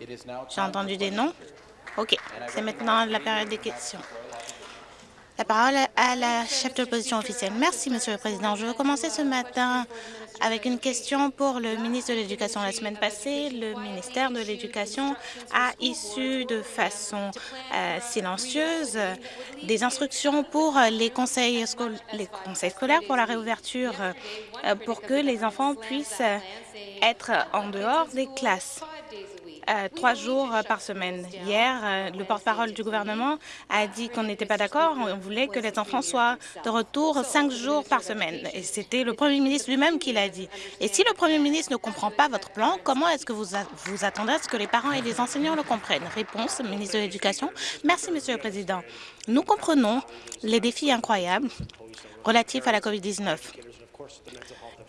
J'ai entendu des noms? OK. C'est maintenant la période des questions. La parole à la chef de l'opposition officielle. Merci, Monsieur le Président. Je veux commencer ce matin avec une question pour le ministre de l'Éducation. La semaine passée, le ministère de l'Éducation a issu de façon euh, silencieuse des instructions pour les conseils, les conseils scolaires pour la réouverture euh, pour que les enfants puissent être en dehors des classes. Trois jours euh, par semaine. Hier, euh, le porte-parole du gouvernement a dit qu'on n'était pas d'accord. On voulait que les enfants soient de retour cinq jours par semaine. Et c'était le premier ministre lui-même qui l'a dit. Et si le premier ministre ne comprend pas votre plan, comment est-ce que vous, vous attendez à ce que les parents et les enseignants le comprennent? Réponse, ministre de l'Éducation. Merci, Monsieur le Président. Nous comprenons les défis incroyables relatifs à la COVID-19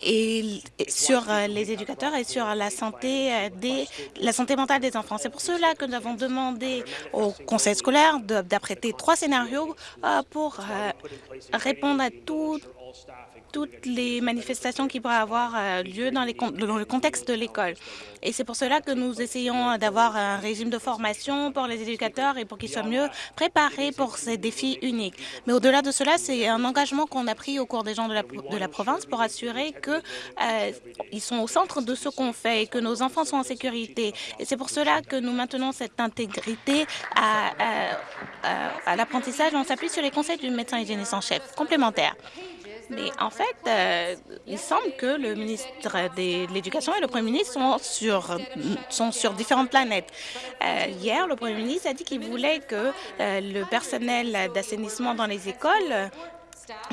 et sur euh, les éducateurs et sur la santé, euh, des, la santé mentale des enfants. C'est pour cela que nous avons demandé au conseil scolaire d'apprêter trois scénarios euh, pour répondre à tout toutes les manifestations qui pourraient avoir euh, lieu dans, le contexte de l'école. Et c'est pour cela que nous essayons d'avoir un régime de formation pour les éducateurs et pour qu'ils soient mieux préparés pour ces défis uniques. Mais au-delà de cela, c'est un engagement qu'on a pris au cours des gens de la, province pour assurer qu'ils euh, sont au centre de ce qu'on fait et que nos enfants sont en sécurité. Et c'est pour cela que nous maintenons cette intégrité à, à l'apprentissage. On s'appuie sur les conseils du médecin hygiéniste en chef complémentaire. Mais en fait, euh, il semble que le ministre de l'Éducation et le Premier ministre sont sur, sont sur différentes planètes. Euh, hier, le Premier ministre a dit qu'il voulait que euh, le personnel d'assainissement dans les écoles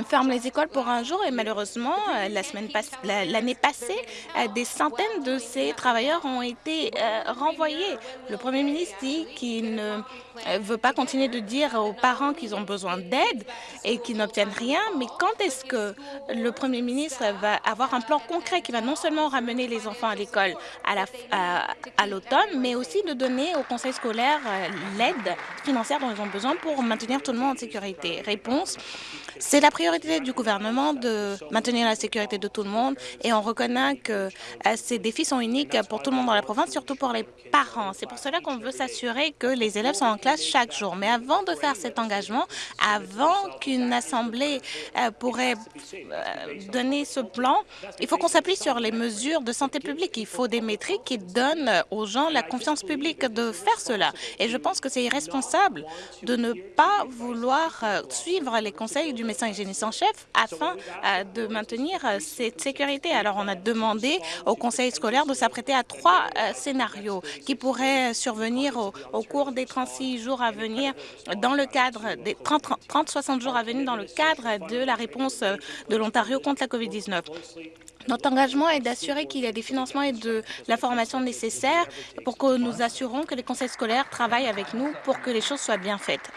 ferme les écoles pour un jour et malheureusement, euh, la l'année passée, euh, des centaines de ces travailleurs ont été euh, renvoyés. Le premier ministre dit qu'il ne veut pas continuer de dire aux parents qu'ils ont besoin d'aide et qu'ils n'obtiennent rien, mais quand est-ce que le premier ministre va avoir un plan concret qui va non seulement ramener les enfants à l'école à l'automne, mais aussi de donner au conseil scolaire l'aide financière dont ils ont besoin pour maintenir tout le monde en sécurité? Réponse, c'est la priorité du gouvernement de maintenir la sécurité de tout le monde et on reconnaît que euh, ces défis sont uniques pour tout le monde dans la province, surtout pour les parents. C'est pour cela qu'on veut s'assurer que les élèves sont en classe chaque jour. Mais avant de faire cet engagement, avant qu'une assemblée euh, pourrait euh, donner ce plan, il faut qu'on s'appuie sur les mesures de santé publique. Il faut des métriques qui donnent aux gens la confiance publique de faire cela. Et je pense que c'est irresponsable de ne pas vouloir suivre les conseils du médecin hygiéniste en chef afin euh, de maintenir euh, cette sécurité. Alors, on a demandé au conseil scolaire de s'apprêter à trois euh, scénarios qui pourraient survenir au, cours des 36 jours à venir dans le cadre des 30-60 jours à venir dans le cadre de la réponse de l'Ontario contre la COVID-19. Notre engagement est d'assurer qu'il y a des financements et de l'information nécessaire pour que nous assurons que les conseils scolaires travaillent avec nous pour que les choses soient bien faites.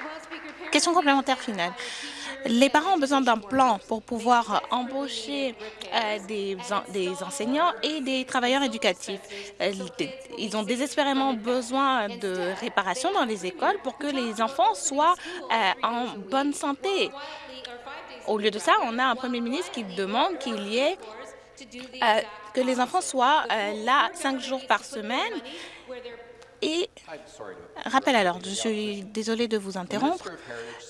Question complémentaire finale. Les parents ont besoin d'un plan pour pouvoir embaucher euh, des, enseignants et des travailleurs éducatifs. Euh, ils ont désespérément besoin de réparation dans les écoles pour que les enfants soient euh, en bonne santé. Au lieu de ça, on a un premier ministre qui demande qu'il y ait que les enfants soient là cinq jours par semaine et rappel alors, je suis désolée de vous interrompre.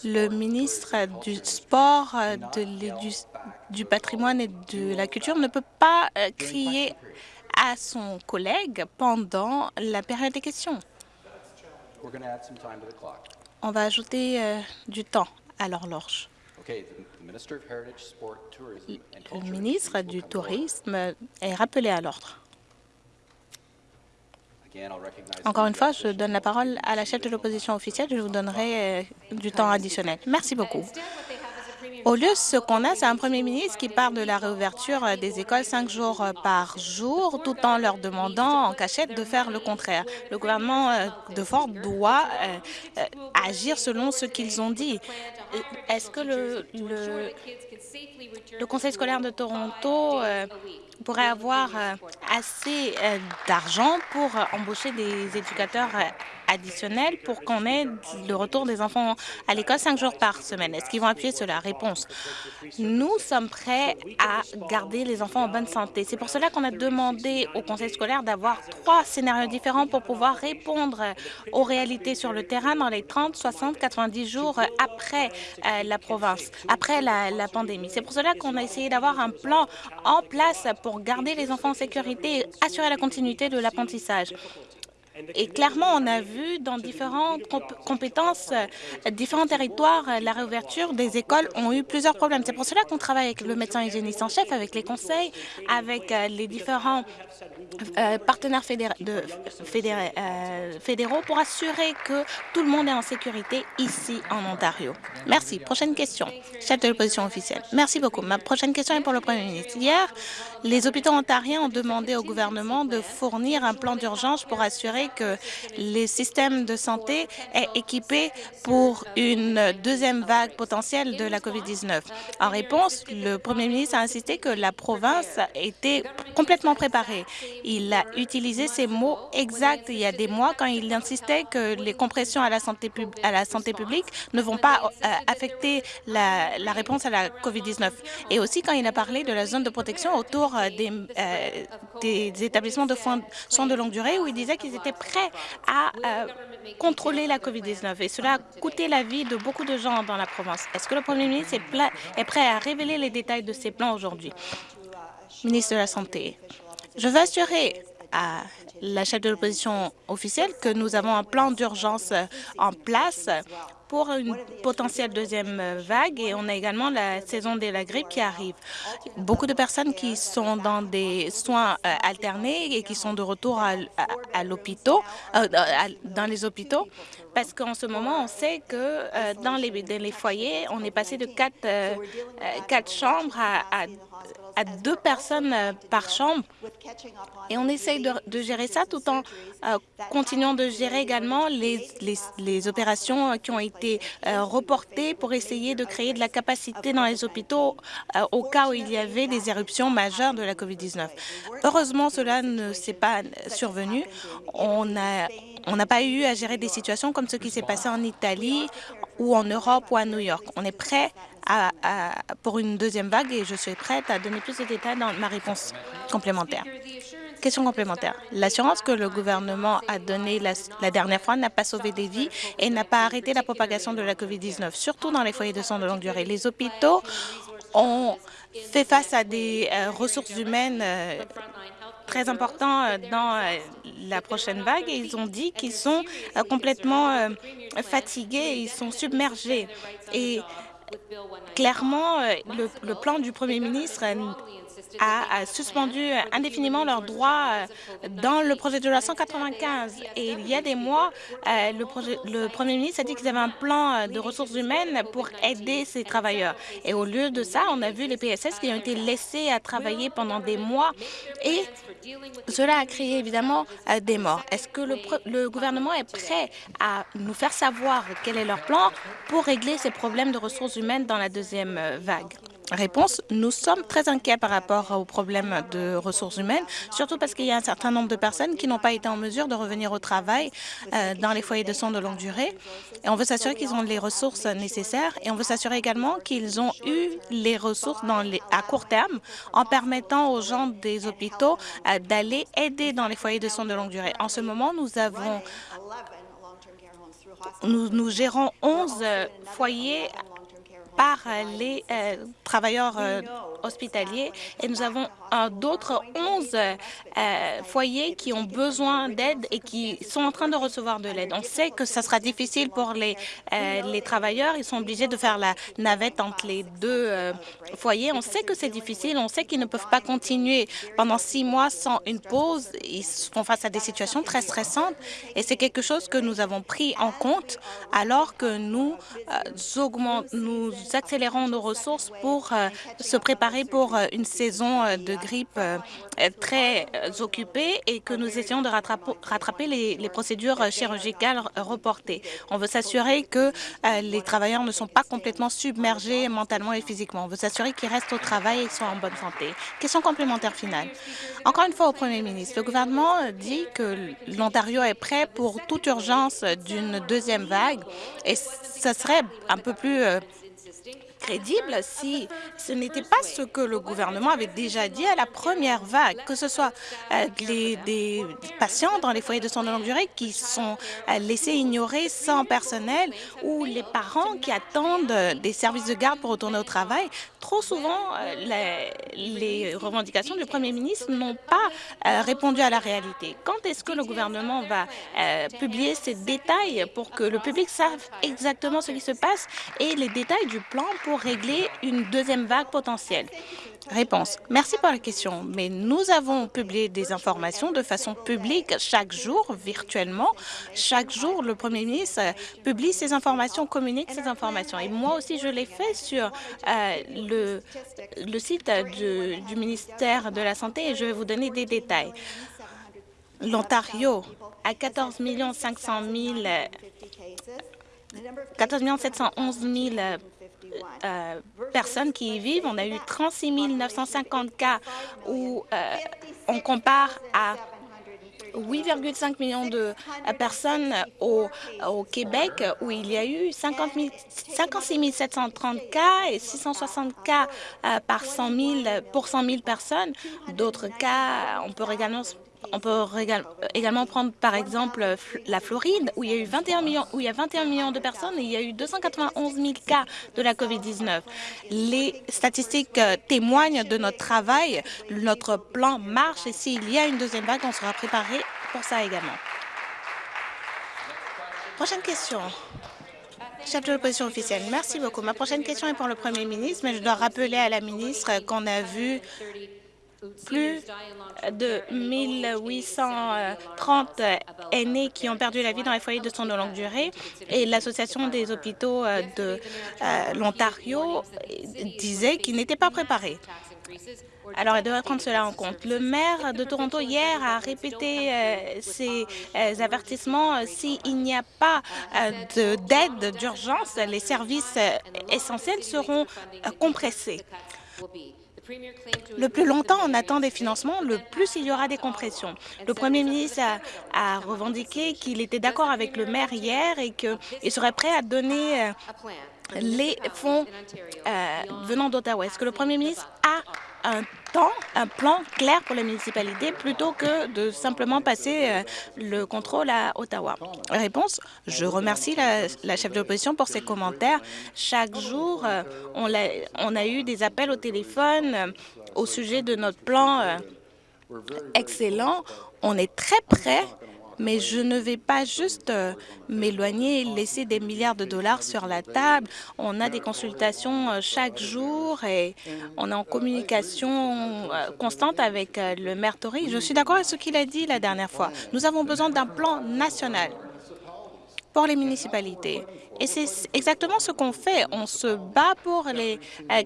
Le ministre du Sport, de du patrimoine et de la culture ne peut pas euh, crier à son collègue pendant la période des questions. On va ajouter euh, du temps à l'horloge. Le ministre du Tourisme est rappelé à l'ordre. Encore une fois, je donne la parole à la chef de l'opposition officielle. Je vous donnerai euh, du temps additionnel. Merci beaucoup. Au lieu, ce qu'on a, c'est un premier ministre qui parle de la réouverture euh, des écoles cinq jours euh, par jour, tout en leur demandant en cachette de faire le contraire. Le gouvernement de Ford doit agir selon ce qu'ils ont dit. Est-ce que le, le, Conseil scolaire de Toronto pourrait avoir euh, assez euh, d'argent pour euh, embaucher des éducateurs additionnels pour qu'on ait le retour des enfants à l'école cinq jours par semaine. Est-ce qu'ils vont appuyer sur la réponse? Nous sommes prêts à garder les enfants en bonne santé. C'est pour cela qu'on a demandé au conseil scolaire d'avoir trois scénarios différents pour pouvoir répondre aux réalités sur le terrain dans les 30, 60, 90 jours après euh, la province, après la, la pandémie. C'est pour cela qu'on a essayé d'avoir un plan en place pour garder les enfants en sécurité et assurer la continuité de l'apprentissage. Et clairement, on a vu dans différentes compétences, euh, différents territoires, euh, la réouverture des écoles ont eu plusieurs problèmes. C'est pour cela qu'on travaille avec le médecin hygiéniste en chef, avec les conseils, avec euh, les différents partenaires de, fédéraux pour assurer que tout le monde est en sécurité ici en Ontario. Merci. Prochaine question. Chef de l'opposition officielle. Merci beaucoup. Ma prochaine question est pour le Premier ministre. Hier, les hôpitaux ontariens ont demandé au gouvernement de fournir un plan d'urgence pour assurer que les systèmes de santé est équipés pour une deuxième vague potentielle de la COVID-19. En réponse, le premier ministre a insisté que la province était complètement préparée. Il a utilisé ces mots exacts il y a des mois quand il insistait que les compressions à la santé, publique ne vont pas euh, affecter la, la, réponse à la COVID-19. Et aussi quand il a parlé de la zone de protection autour des, euh, des établissements de soins de longue durée où il disait qu'ils étaient prêt à euh, contrôler la COVID-19 et cela a coûté la vie de beaucoup de gens dans la province. Est-ce que le Premier ministre est, est prêt à révéler les détails de ces plans aujourd'hui? Ministre de la Santé, je veux assurer à la chef de l'opposition officielle que nous avons un plan d'urgence en place pour une potentielle deuxième vague et on a également la saison de la grippe qui arrive. Beaucoup de personnes qui sont dans des soins euh, alternés et qui sont de retour à, à, l'hôpital, euh, dans les hôpitaux, parce qu'en ce moment, on sait que euh, dans, les, foyers, on est passé de quatre, quatre chambres à, deux personnes euh, par chambre. Et on essaye de, gérer ça tout en euh, continuant de gérer également les, les, opérations euh, qui ont été reportées pour essayer de créer de la capacité dans les hôpitaux au cas où il y avait des éruptions majeures de la COVID-19. Heureusement, cela ne s'est pas survenu. On a on n'a pas eu à gérer des situations comme ce qui s'est passé en Italie ou en Europe ou à New York. On est prêt pour une deuxième vague et je suis prête à donner plus de détails dans ma réponse complémentaire. Question complémentaire. L'assurance que le gouvernement a donnée la, la, dernière fois n'a pas sauvé des vies et n'a pas arrêté la propagation de la COVID-19, surtout dans les foyers de soins de longue durée. Les hôpitaux ont fait face à des euh, ressources humaines euh, très importants euh, dans la prochaine vague et ils ont dit qu'ils sont complètement fatigués, ils sont submergés. Et clairement, le plan du premier ministre a, suspendu indéfiniment leurs droits euh, dans le projet de loi 195. Et il y a des mois, euh, le, premier ministre a dit qu'ils avaient un plan euh, de ressources humaines pour aider ces travailleurs. Et au lieu de ça, on a vu les PSS qui ont été laissés à travailler pendant des mois et cela a créé évidemment des morts. Est-ce que le, le gouvernement est prêt à nous faire savoir quel est leur plan pour régler ces problèmes de ressources humaines dans la deuxième vague? Réponse, nous sommes très inquiets par rapport aux problèmes de ressources humaines, surtout parce qu'il y a un certain nombre de personnes qui n'ont pas été en mesure de revenir au travail euh, dans les foyers de soins de longue durée. Et on veut s'assurer qu'ils ont les ressources nécessaires et on veut s'assurer également qu'ils ont eu les ressources à court terme en permettant aux gens des hôpitaux euh, d'aller aider dans les foyers de soins de longue durée. En ce moment, nous avons nous, nous gérons 11 euh, foyers par les euh, travailleurs euh, hospitaliers et nous avons euh, d'autres 11 foyers qui ont besoin d'aide et qui sont en train de recevoir de l'aide. On sait que ça sera difficile pour les, les travailleurs. Ils sont obligés de faire la navette entre les deux foyers. On sait que c'est difficile. On sait qu'ils ne peuvent pas continuer pendant six mois sans une pause. Ils font face à des situations très stressantes et c'est quelque chose que nous avons pris en compte alors que nous, augmentons, nous accélérons nos ressources pour euh, se préparer pour euh, une saison euh, de grippe très occupée et que nous essayons de rattraper, les, les, procédures chirurgicales reportées. On veut s'assurer que les travailleurs ne sont pas complètement submergés mentalement et physiquement. On veut s'assurer qu'ils restent au travail et soient en bonne santé. Question complémentaire finale. Encore une fois au Premier ministre, le gouvernement dit que l'Ontario est prêt pour toute urgence d'une deuxième vague et ce serait un peu plus crédible si ce n'était pas ce que le gouvernement avait déjà dit à la première vague, que ce soit euh, les, des patients dans les foyers de soins de longue durée qui sont euh, laissés ignorer sans personnel ou les parents qui attendent des services de garde pour retourner au travail. Trop souvent, les, les revendications du premier ministre n'ont pas répondu à la réalité. Quand est-ce que le gouvernement va publier ces détails pour que le public sache exactement ce qui se passe et les détails du plan pour régler une deuxième vague potentielle. Réponse. Merci pour la question, mais nous avons publié des informations de façon publique chaque jour, virtuellement. Chaque jour, le Premier ministre publie ces informations, communique ces informations. Et moi aussi, je l'ai fait sur euh, le, site du, du ministère de la Santé et je vais vous donner des détails. L'Ontario a 14 500 000 14 711 000 euh, personnes qui y vivent. On a eu 36 950 cas où euh, on compare à 8,5 millions de euh, personnes au, Québec où il y a eu 50 000, 56 730 cas et 660 cas par 100 000 pour 100 000 personnes. D'autres cas, on peut également on peut également prendre par exemple la Floride, où il y a eu 21 millions, où il y a 21 millions de personnes et il y a eu 291 000 cas de la COVID-19. Les statistiques euh, témoignent de notre travail. Notre plan marche et s'il y a une deuxième vague, on sera préparé pour ça également. Prochaine question. Chef de l'opposition officielle, merci beaucoup. Ma prochaine question est pour le Premier ministre, mais je dois rappeler à la ministre qu'on a vu plus de 1830 aînés qui ont perdu la vie dans les foyers de soins de longue durée et l'Association des hôpitaux euh, de euh, l'Ontario disait qu'ils n'étaient pas préparés. Alors, elle devrait prendre cela en compte. Le maire de Toronto, hier, a répété euh, ces avertissements. S'il n'y a pas d'aide d'urgence, les services essentiels seront compressés. Le plus longtemps on attend des financements, le plus il y aura des compressions. Le Premier ministre a, revendiqué qu'il était d'accord avec le maire hier et qu'il serait prêt à donner euh, les fonds euh, venant d'Ottawa. Est-ce que le Premier ministre a un temps, un plan clair pour les municipalités plutôt que de simplement passer euh, le contrôle à Ottawa? Réponse, je remercie la, chef de l'opposition pour ses commentaires. Chaque jour, euh, on, a, on a eu des appels au téléphone euh, au sujet de notre plan excellent. On est très près mais je ne vais pas juste euh, m'éloigner et laisser des milliards de dollars sur la table. On a des consultations euh, chaque jour et on est en communication euh, constante avec le maire Tory. Je suis d'accord avec ce qu'il a dit la dernière fois. Nous avons besoin d'un plan national pour les municipalités. Et c'est exactement ce qu'on fait. On se bat pour les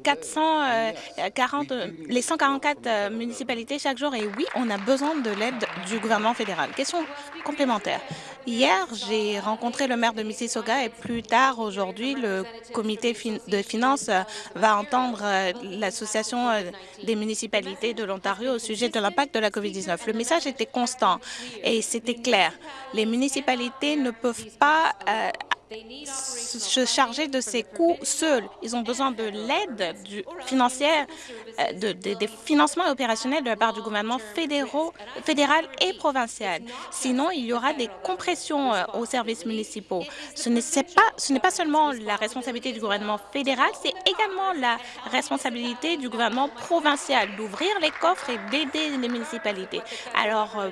440, les 144 municipalités chaque jour. Et oui, on a besoin de l'aide du gouvernement fédéral. Question complémentaire. Hier, j'ai rencontré le maire de Mississauga et plus tard aujourd'hui, le comité de finances va entendre euh, l'Association euh, des municipalités de l'Ontario au sujet de l'impact de la COVID-19. Le message était constant et c'était clair. Les municipalités ne peuvent pas euh, se charger de ces coûts seuls. Ils ont besoin de l'aide financière, euh, de, des financements opérationnels de la part du gouvernement fédéral et provincial. Sinon, il y aura des compressions euh, aux services municipaux. Ce n'est pas, pas seulement la responsabilité du gouvernement fédéral, c'est également la responsabilité du gouvernement provincial d'ouvrir les coffres et d'aider les municipalités. Alors, euh,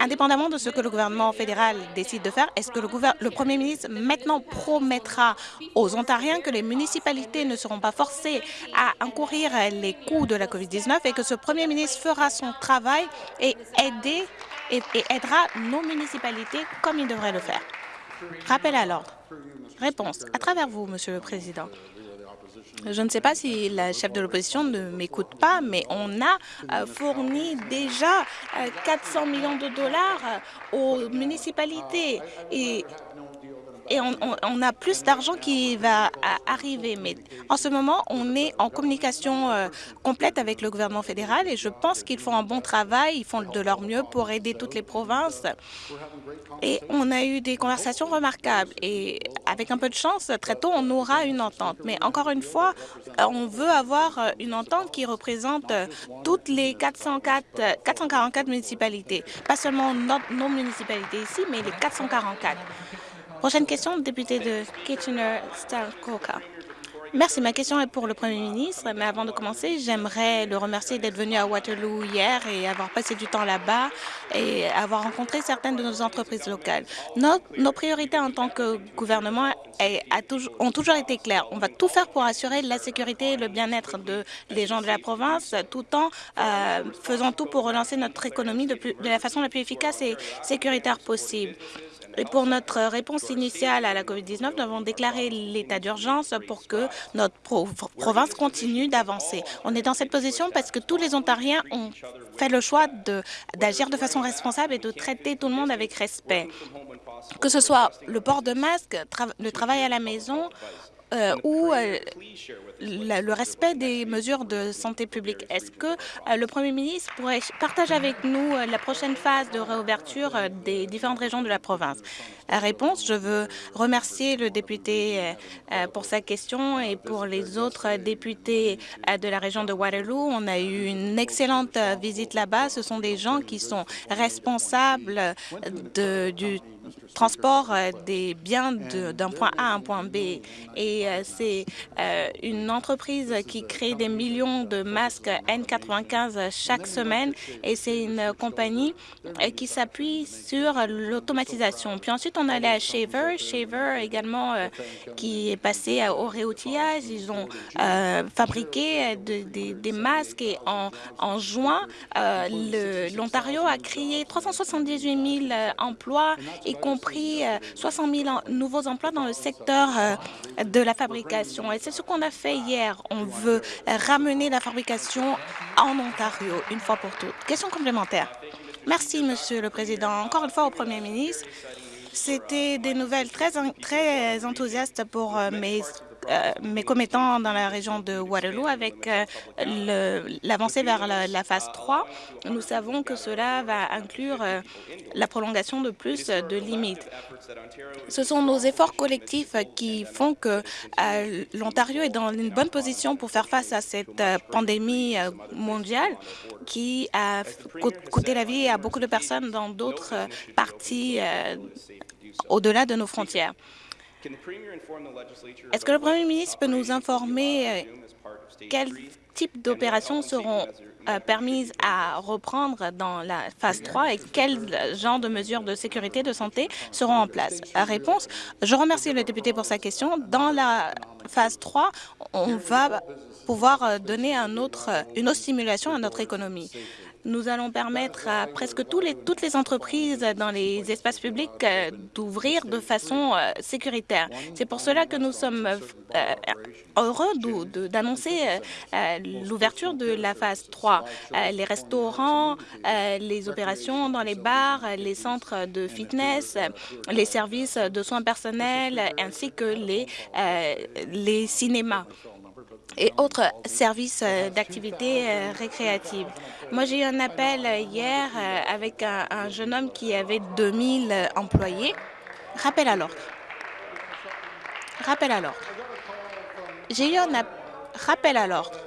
indépendamment de ce que le gouvernement fédéral décide de faire, est-ce que le, le premier ministre maintenant promettra aux Ontariens que les municipalités ne seront pas forcées à encourir les coûts de la COVID-19 et que ce premier ministre fera son travail et, aider, et, aidera nos municipalités comme il devrait le faire. Rappel à l'ordre. Réponse. À travers vous, Monsieur le Président. Je ne sais pas si la chef de l'opposition ne m'écoute pas, mais on a euh, fourni déjà 400 euh, millions de dollars euh, aux municipalités et et on, a plus d'argent qui va arriver. Mais en ce moment, on est en communication euh, complète avec le gouvernement fédéral et je pense qu'ils font un bon travail, ils font de leur mieux pour aider toutes les provinces. Et on a eu des conversations remarquables et avec un peu de chance, très tôt, on aura une entente. Mais encore une fois, on veut avoir euh, une entente qui représente euh, toutes les 404, 444 municipalités, pas seulement nos municipalités ici, mais les 444. Prochaine question, député de Kitchener-Stalcoka. Merci. Ma question est pour le Premier ministre, mais avant de commencer, j'aimerais le remercier d'être venu à Waterloo hier et avoir passé du temps là-bas et avoir rencontré certaines de nos entreprises locales. Nos, priorités en tant que gouvernement ont toujours été claires. On va tout faire pour assurer la sécurité et le bien-être de, des gens de la province, tout en euh, faisant tout pour relancer notre économie de la façon la plus efficace et sécuritaire possible. Et pour notre réponse initiale à la COVID-19, nous avons déclaré l'état d'urgence pour que notre province continue d'avancer. On est dans cette position parce que tous les Ontariens ont fait le choix d'agir de, façon responsable et de traiter tout le monde avec respect. Que ce soit le port de masque, le travail à la maison, euh, ou euh, le respect des mesures de santé publique. Est-ce que euh, le Premier ministre pourrait partager avec nous la prochaine phase de réouverture des différentes régions de la province? Réponse, je veux remercier le député pour sa question et pour les autres députés de la région de Waterloo. On a eu une excellente visite là-bas. Ce sont des gens qui sont responsables de, du transport euh, des biens d'un point A à un point B. Et euh, c'est euh, une entreprise qui crée des millions de masques N95 chaque semaine et c'est une compagnie qui s'appuie sur l'automatisation. Puis ensuite, on allait à Shaver. Shaver également qui est passé au réoutillage. Ils ont fabriqué des masques et en, en juin, l'Ontario a créé 378 000 emplois compris 60 000 nouveaux emplois dans le secteur euh, de la fabrication. Et c'est ce qu'on a fait hier. On veut ramener la fabrication en Ontario, une fois pour toutes. Question complémentaire. Merci, Monsieur le Président. Encore une fois au Premier ministre. C'était des nouvelles très, très enthousiastes pour euh, mes euh, mes commettants dans la région de Waterloo avec euh, l'avancée vers la, phase 3. Nous savons que cela va inclure euh, la prolongation de plus de limites. Ce sont nos efforts collectifs qui font que l'Ontario est dans une bonne position pour faire face à cette pandémie mondiale qui a coûté la vie à beaucoup de personnes dans d'autres parties au-delà de nos frontières. Est-ce que le Premier ministre peut nous informer euh, quel type d'opérations seront euh, permises à reprendre dans la phase 3 et quel genre de mesures de sécurité de santé seront en place? La réponse, je remercie le député pour sa question. Dans la phase 3, on va pouvoir euh, donner un autre, une autre stimulation à notre économie nous allons permettre à presque toutes les entreprises dans les espaces publics euh, d'ouvrir de façon euh, sécuritaire. C'est pour cela que nous sommes euh, heureux d'annoncer l'ouverture de la phase 3. les restaurants, les opérations dans les bars, les centres de fitness, les services de soins personnels ainsi que les cinémas et autres services euh, d'activité euh, récréative. Moi, j'ai eu un appel euh, hier avec un, jeune homme qui avait 2000 employés. Rappel à l'ordre. Rappel à l'ordre. J'ai eu un rappel à l'ordre.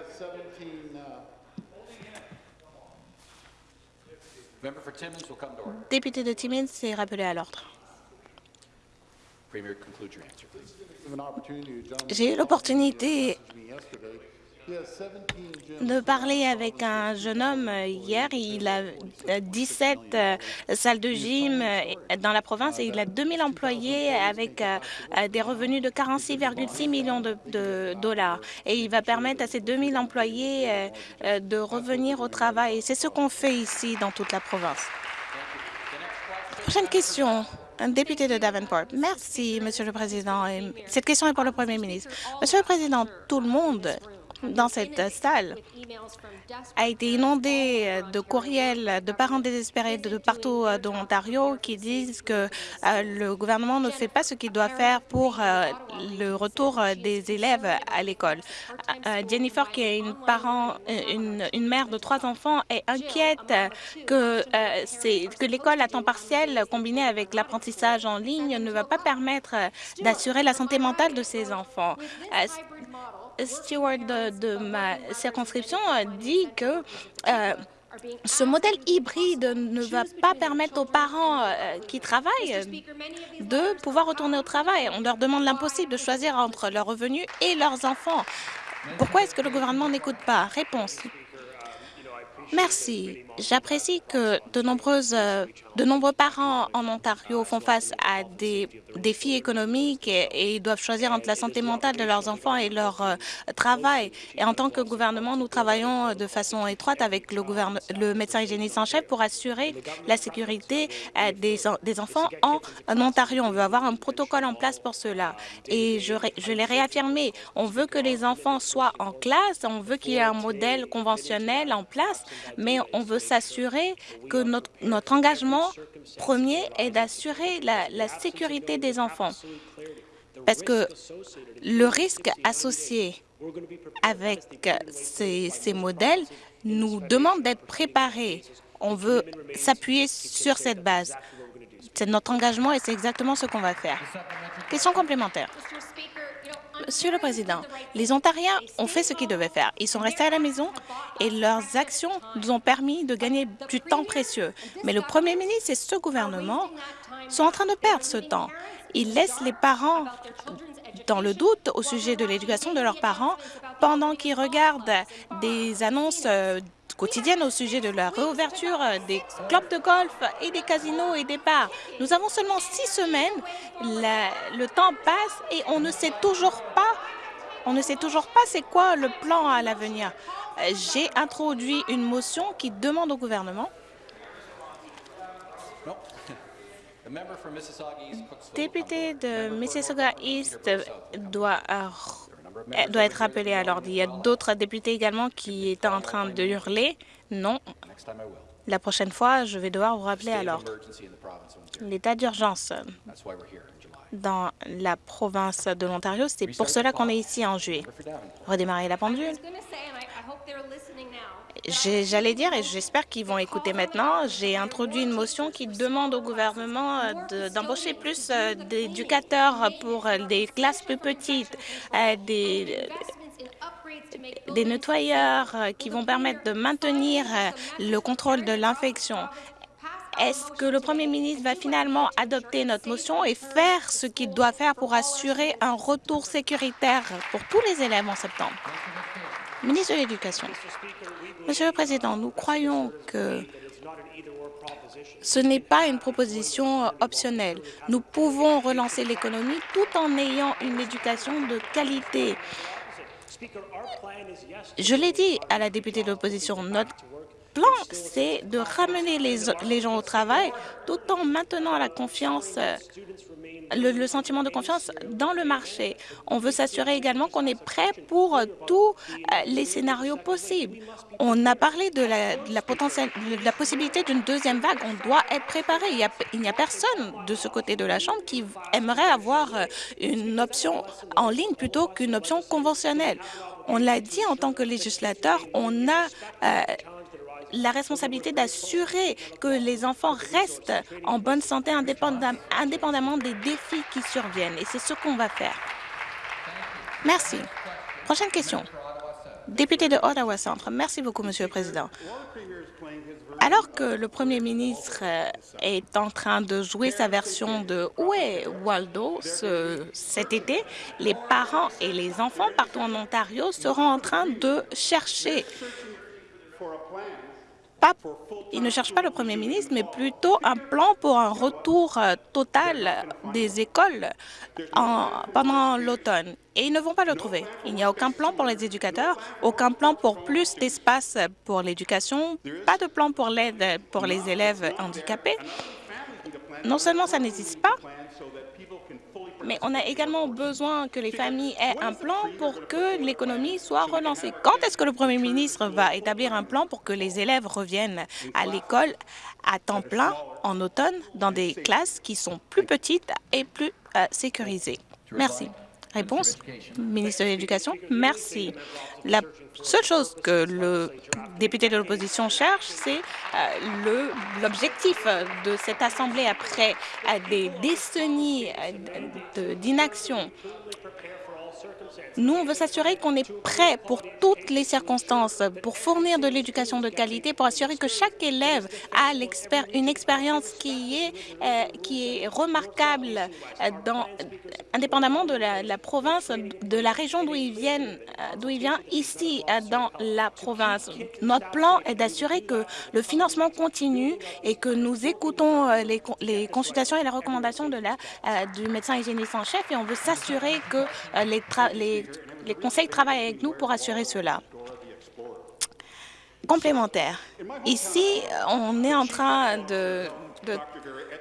Député de Timmins s'est rappelé à l'ordre. J'ai eu l'opportunité de parler avec un jeune homme hier. Il a 17 euh, salles de gym euh, dans la province et il a 2000 employés avec euh, des revenus de 46,6 millions de, dollars. Et il va permettre à ces 2000 employés de revenir au travail. C'est ce qu'on fait ici dans toute la province. Prochaine question. Député de Davenport. Merci, Monsieur le Président. Cette question est pour le Premier ministre. Monsieur le Président, tout le monde dans cette salle a été inondé de courriels de parents désespérés de partout de l'Ontario qui disent que le gouvernement ne fait pas ce qu'il doit faire pour le retour des élèves à l'école. Jennifer, qui est une, mère de trois enfants, est inquiète que, que l'école à temps partiel combinée avec l'apprentissage en ligne ne va pas permettre d'assurer la santé mentale de ses enfants. Stewart de, de ma circonscription dit que euh, ce modèle hybride ne va pas permettre aux parents euh, qui travaillent de pouvoir retourner au travail. On leur demande l'impossible de choisir entre leurs revenus et leurs enfants. Pourquoi est-ce que le gouvernement n'écoute pas? Réponse. Merci. J'apprécie que de, nombreuses, de nombreux parents en Ontario font face à des défis économiques et, ils doivent choisir entre la santé mentale de leurs enfants et leur euh, travail. Et en tant que gouvernement, nous travaillons de façon étroite avec le, médecin hygiéniste en chef pour assurer la sécurité euh, des, enfants en, Ontario. On veut avoir un protocole en place pour cela. Et je, l'ai réaffirmé, on veut que les enfants soient en classe, on veut qu'il y ait un modèle conventionnel en place, mais on veut s'assurer que notre, engagement premier est d'assurer la, sécurité des enfants. Parce que le risque associé avec ces modèles nous demande d'être préparés. On veut s'appuyer sur cette base. C'est notre engagement et c'est exactement ce qu'on va faire. Question complémentaire. Monsieur le Président, les Ontariens ont fait ce qu'ils devaient faire. Ils sont restés à la maison et leurs actions nous ont permis de gagner du temps précieux. Mais le Premier ministre et ce gouvernement sont en train de perdre ce temps. Ils laissent les parents dans le doute au sujet de l'éducation de leurs parents pendant qu'ils regardent des annonces euh, quotidienne au sujet de la réouverture des clubs de golf et des casinos et des bars. Nous avons seulement six semaines, le temps passe et on ne sait toujours pas on ne sait toujours pas c'est quoi le plan à l'avenir. J'ai introduit une motion qui demande au gouvernement député de Mississauga East doit elle doit être rappelée à l'ordre. Il y a d'autres députés également qui étaient en train de hurler. Non. La prochaine fois, je vais devoir vous rappeler à l'ordre. L'état d'urgence dans la province de l'Ontario, c'est pour cela qu'on est ici en juillet. Redémarrer la pendule. J'allais dire, et j'espère qu'ils vont écouter maintenant, j'ai introduit une motion qui demande au gouvernement euh, d'embaucher plus euh, d'éducateurs pour des classes plus petites, euh, des, des nettoyeurs qui vont permettre de maintenir le contrôle de l'infection. Est-ce que le Premier ministre va finalement adopter notre motion et faire ce qu'il doit faire pour assurer un retour sécuritaire pour tous les élèves en septembre? Ministre de l'Éducation. Monsieur le Président, nous croyons que ce n'est pas une proposition optionnelle. Nous pouvons relancer l'économie tout en ayant une éducation de qualité. Je l'ai dit à la députée de l'opposition, notre plan, c'est de ramener les, gens au travail tout en maintenant la confiance, le, le sentiment de confiance dans le marché. On veut s'assurer également qu'on est prêt pour tous euh, les scénarios possibles. On a parlé de la, possibilité d'une deuxième vague. On doit être préparé. Il n'y a, personne de ce côté de la Chambre qui aimerait avoir euh, une option en ligne plutôt qu'une option conventionnelle. On l'a dit en tant que législateur, on a euh, la responsabilité d'assurer que les enfants restent en bonne santé indépendamment des défis qui surviennent. Et c'est ce qu'on va faire. Merci. Prochaine question. Député de Ottawa Centre. Merci beaucoup, Monsieur le Président. Alors que le Premier ministre est en train de jouer sa version de Où est Waldo ce, cet été, les parents et les enfants partout en Ontario seront en train de chercher pas, il ne cherche pas le Premier ministre, mais plutôt un plan pour un retour euh, total des écoles en, pendant l'automne. Et ils ne vont pas le trouver. Il n'y a aucun plan pour les éducateurs, aucun plan pour plus d'espace pour l'éducation, pas de plan pour l'aide pour les élèves handicapés. Non seulement ça n'existe pas, mais on a également besoin que les familles aient un plan pour que l'économie soit relancée. Quand est-ce que le premier ministre va établir un plan pour que les élèves reviennent à l'école à temps plein en automne dans des classes qui sont plus petites et plus euh, sécurisées? Merci. Réponse, ministre de l'Éducation. Merci. Seule chose que le député de l'opposition cherche, c'est euh, l'objectif de cette Assemblée après euh, des décennies euh, d'inaction nous, on veut s'assurer qu'on est prêt pour toutes les circonstances, pour fournir de l'éducation de qualité, pour assurer que chaque élève a une expérience qui est, euh, qui est remarquable, euh, indépendamment de la, province, de la région d'où euh, d'où il vient ici dans la province. Notre plan est d'assurer que le financement continue et que nous écoutons les, consultations et les recommandations de la, du médecin hygiéniste en chef et on veut s'assurer que les, conseils travaillent avec nous pour assurer cela. Complémentaire. Ici, on est en train de,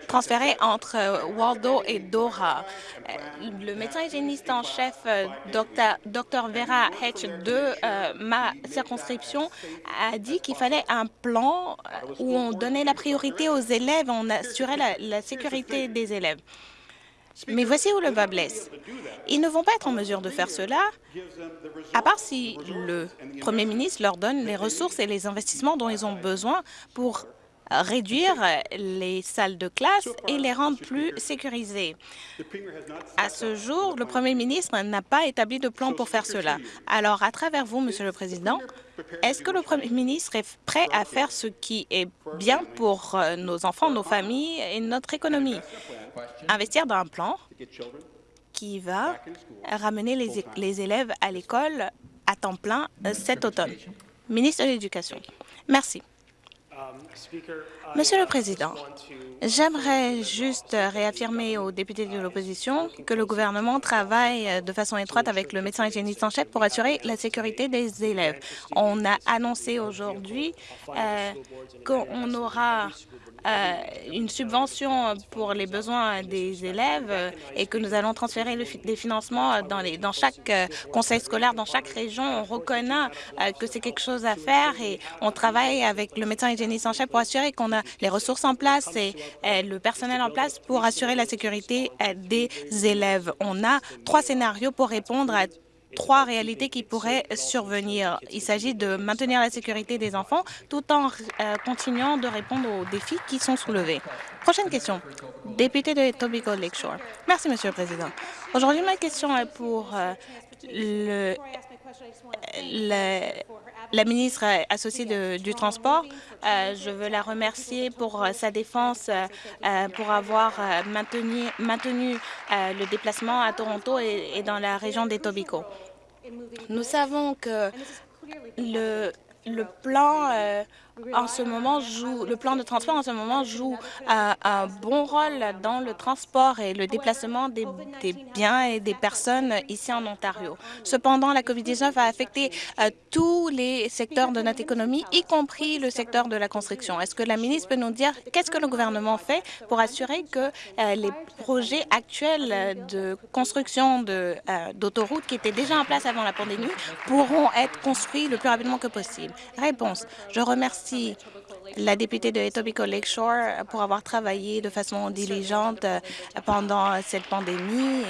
transférer entre Waldo et Dora. Le médecin hygiéniste en chef, Dr Vera Hedge de euh, ma circonscription, a dit qu'il fallait un plan où on donnait la priorité aux élèves, on assurait la sécurité des élèves. Mais voici où le bas blesse. Ils ne vont pas être en mesure de faire cela, à part si le Premier ministre leur donne les ressources et les investissements dont ils ont besoin pour réduire les salles de classe et les rendre plus sécurisées. À ce jour, le Premier ministre n'a pas établi de plan pour faire cela. Alors, à travers vous, Monsieur le Président, est-ce que le Premier ministre est prêt à faire ce qui est bien pour euh, nos enfants, nos familles et notre économie? Investir dans un plan qui va ramener les, les élèves à l'école à temps plein euh, cet automne. Ministre de l'Éducation. Merci. Monsieur le Président, j'aimerais juste réaffirmer aux députés de l'opposition que le gouvernement travaille de façon étroite avec le médecin hygiéniste en chef pour assurer la sécurité des élèves. On a annoncé aujourd'hui euh, qu'on aura euh, une subvention pour les besoins des élèves et que nous allons transférer des financements dans, chaque euh, conseil scolaire, dans chaque région. On reconnaît que c'est quelque chose à faire et on travaille avec le médecin hygiéniste pour assurer qu'on a les ressources en place et, le personnel en place pour assurer la sécurité euh, des élèves. On a trois scénarios pour répondre à trois réalités qui pourraient survenir. Il s'agit de maintenir la sécurité des enfants tout en euh, continuant de répondre aux défis qui sont soulevés. Prochaine question. Député de Etobicoke Lakeshore. Merci, Monsieur le Président. Aujourd'hui, ma question est pour euh, le, la ministre associée du Transport. Euh, je veux la remercier pour euh, sa défense, euh, pour avoir maintenu, maintenu le déplacement à Toronto et, dans la région des Tobico. Nous savons que le plan en ce moment le plan de transport en ce moment joue un, bon rôle dans le transport et le déplacement des, biens et des personnes ici en Ontario. Cependant, la COVID-19 a affecté euh, tous les secteurs de notre économie, y compris le secteur de la construction. Est-ce que la ministre peut nous dire qu'est-ce que le gouvernement fait pour assurer que euh, les projets actuels de construction euh, d'autoroutes qui étaient déjà en place avant la pandémie pourront être construits le plus rapidement que possible? Réponse. Je remercie la députée de Etobicoke Lakeshore pour avoir travaillé de façon diligente euh, pendant cette pandémie.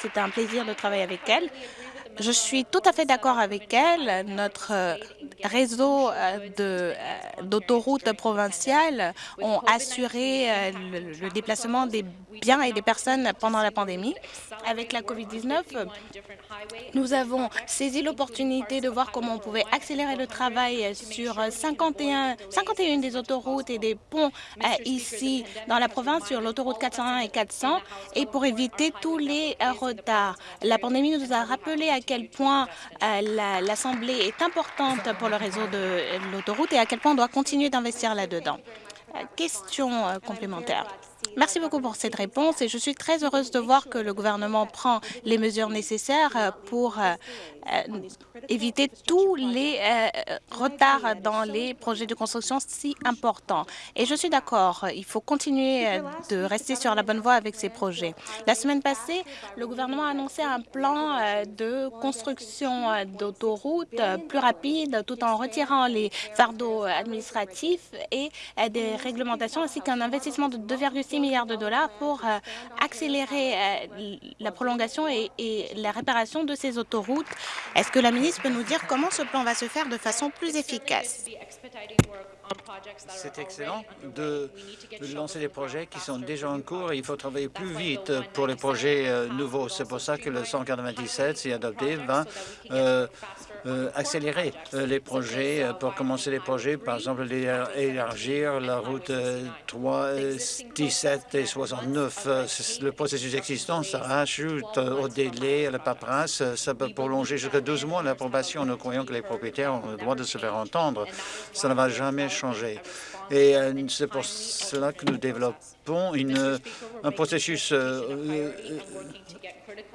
C'est un plaisir de travailler avec elle. Je suis tout à fait d'accord avec elle. Notre euh, réseau euh, d'autoroutes provinciales ont assuré le déplacement des biens et des personnes pendant la pandémie. Avec la COVID-19, nous avons saisi l'opportunité de voir comment on pouvait accélérer le travail sur 51, 51 des autoroutes et des ponts euh, ici dans la province sur l'autoroute 401 et 400 et pour éviter tous les euh, retards. La pandémie nous a rappelé à quel point euh, l'Assemblée est importante pour le réseau de l'autoroute et à quel point on doit continuer d'investir là-dedans. Question complémentaire. Merci beaucoup pour cette réponse et je suis très heureuse de voir que le gouvernement prend les mesures nécessaires pour éviter tous les retards dans les projets de construction si importants. Et je suis d'accord, il faut continuer de rester sur la bonne voie avec ces projets. La semaine passée, le gouvernement a annoncé un plan de construction d'autoroutes plus rapide tout en retirant les fardeaux administratifs et des réglementations ainsi qu'un investissement de 2,6 milliards de dollars pour accélérer la prolongation et, la réparation de ces autoroutes. Est-ce que la ministre peut nous dire comment ce plan va se faire de façon plus efficace? C'est excellent de lancer des projets qui sont déjà en cours et il faut travailler plus vite pour les projets euh, nouveaux. C'est pour ça que le 197, si adopté, va euh, euh, accélérer les projets, pour commencer les projets, par exemple élargir la route 3, 17 et 69. Le processus existant, ça rajoute au délai, à la paperasse, ça peut prolonger jusqu'à 12 mois l'approbation. Nous croyons que les propriétaires ont le droit de se faire entendre. Ça ne va jamais. Et c'est pour cela que nous développons un processus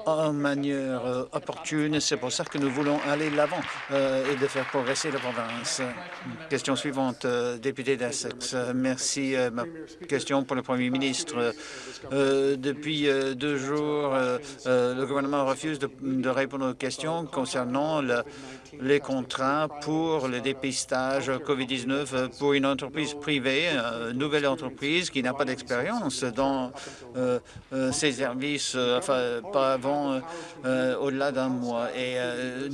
en manière euh, opportune. C'est pour ça que nous voulons aller de l'avant euh, et de faire progresser la province. Question suivante, euh, député d'Essex. Merci. ma question pour le Premier ministre. depuis deux jours, le gouvernement refuse de, répondre aux questions concernant les contrats pour le dépistage COVID-19 pour une entreprise privée, une nouvelle entreprise qui n'a pas d'expérience dans ces services, enfin, pas avant euh, euh, au-delà d'un mois. Et euh,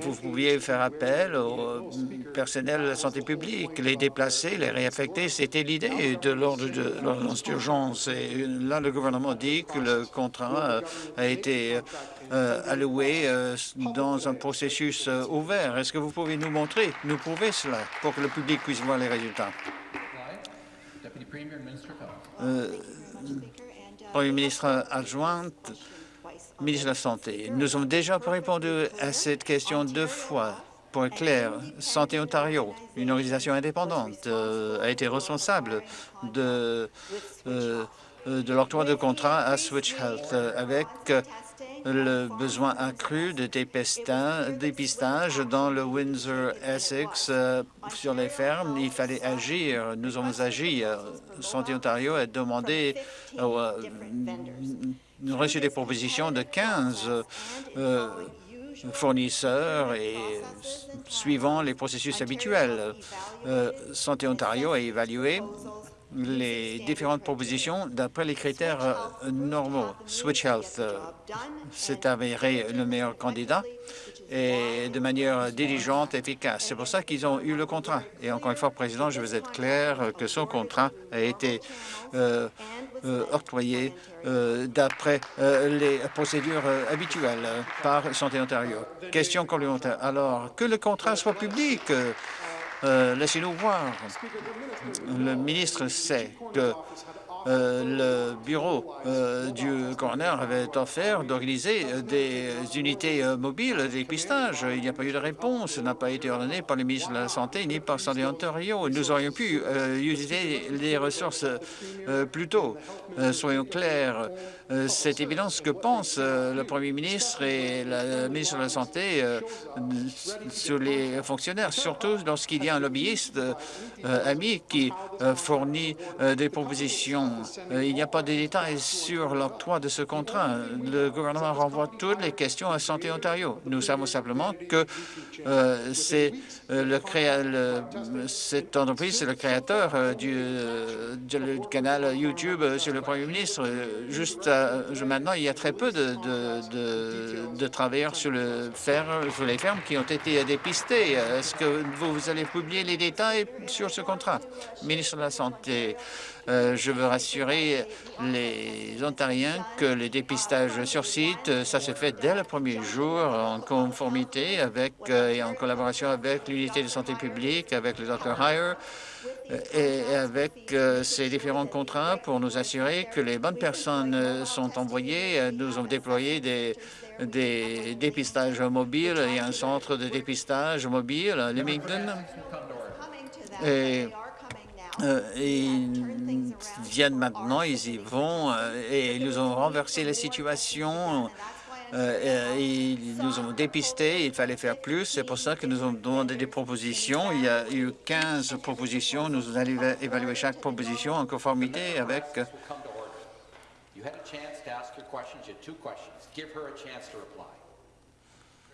vous pouviez faire appel au personnel de la santé publique, les déplacer, les réaffecter. C'était l'idée de l'ordre de l'ordonnance d'urgence. Et là, le gouvernement dit que le contrat a été alloué dans un processus ouvert. Est-ce que vous pouvez nous montrer, nous prouver cela pour que le public puisse voir les résultats? Premier ministre adjointe, ministre de la Santé, nous avons déjà répondu à cette question deux fois. Être clair, Santé Ontario, une organisation indépendante, euh, a été responsable de, euh, de l'octroi de contrat à Switch Health avec le besoin accru de dépistage dans le Windsor-Essex euh, sur les fermes. Il fallait agir. Nous avons agi. Santé Ontario a demandé nous reçu des propositions de 15 euh, fournisseurs et suivant les processus habituels. Euh, Santé Ontario a évalué les différentes propositions d'après les critères euh, normaux. Switch Health s'est avéré le meilleur candidat et de manière diligente efficace. C'est pour ça qu'ils ont eu le contrat. Et encore une fois, Président, je veux être clair que son contrat a été euh, euh, octroyé euh, d'après les procédures habituelles par Santé Ontario. Question complémentaire. Alors, que le contrat soit public, laissez-nous voir. Le ministre sait que euh, le bureau euh, du coroner avait offert d'organiser des unités euh, mobiles de dépistage. Il n'y a pas eu de réponse. N'a pas été ordonné par le ministre de la Santé ni par Santé Ontario. Nous aurions pu utiliser les ressources plus tôt. soyons clairs. C'est évident ce que pense le Premier ministre et le ministre de la Santé sur les fonctionnaires, surtout lorsqu'il y a un lobbyiste ami qui fournit des propositions euh, il n'y a pas de détails sur l'octroi de ce contrat. Le gouvernement renvoie toutes les questions à Santé Ontario. Nous savons simplement que euh, euh, cette entreprise, c'est le créateur du, canal YouTube sur le Premier ministre. Juste maintenant, il y a très peu de, travailleurs sur, le sur les fermes qui ont été dépistés. Est-ce que vous, vous allez publier les détails sur ce contrat? Ministre de la Santé, euh, je veux rassurer les Ontariens que le dépistage sur site, euh, ça se fait dès le premier jour en conformité avec euh, et en collaboration avec l'unité de santé publique, avec le Dr Hire et avec ces différents contrats pour nous assurer que les bonnes personnes sont envoyées. Nous avons déployé des, dépistages mobiles et un centre de dépistage mobile à Leamington. Euh, ils viennent maintenant, ils y vont euh, et ils nous ont renversé la situation Euh, ils nous ont dépisté, il fallait faire plus. C'est pour ça que nous avons demandé des propositions. Il y a eu 15 propositions. Nous allons évaluer chaque proposition en conformité avec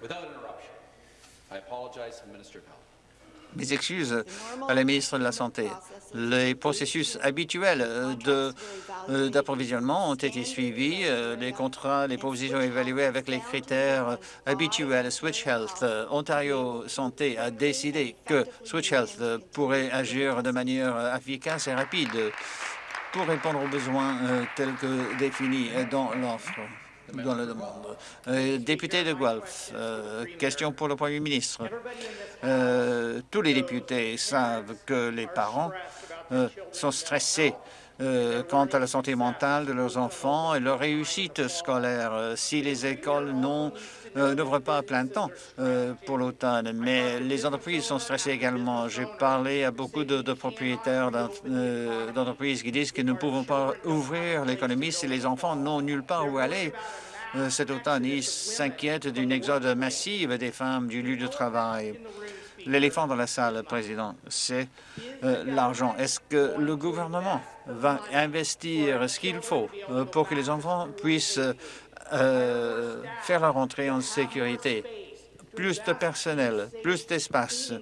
without interruption. I apologize to Minister Health. Mes excuses à la ministre de la Santé. Les processus habituels euh, euh, d'approvisionnement ont été suivis. Euh, les contrats, les propositions évaluées avec les critères habituels. Switch Health, Ontario Santé a décidé que Switch Health pourrait agir de manière efficace et rapide pour répondre aux besoins tels que définis dans l'offre dans la demande. Euh, député de Guelph, euh, question pour le Premier ministre. Euh, tous les députés savent que les parents sont stressés quant à la santé mentale de leurs enfants et leur réussite scolaire. Si les écoles n'ouvrent pas à plein temps pour l'automne, mais les entreprises sont stressées également. J'ai parlé à beaucoup de, propriétaires d'entreprises qui disent que nous ne pouvons pas ouvrir l'économie si les enfants n'ont nulle part où aller. Euh, cet automne. Ils s'inquiètent d'une exode massive des femmes du lieu de travail. L'éléphant dans la salle, Président, c'est euh, l'argent. Est-ce que le gouvernement va investir ce qu'il faut euh, pour que les enfants puissent faire leur entrée en sécurité? Plus de personnel, plus d'espace,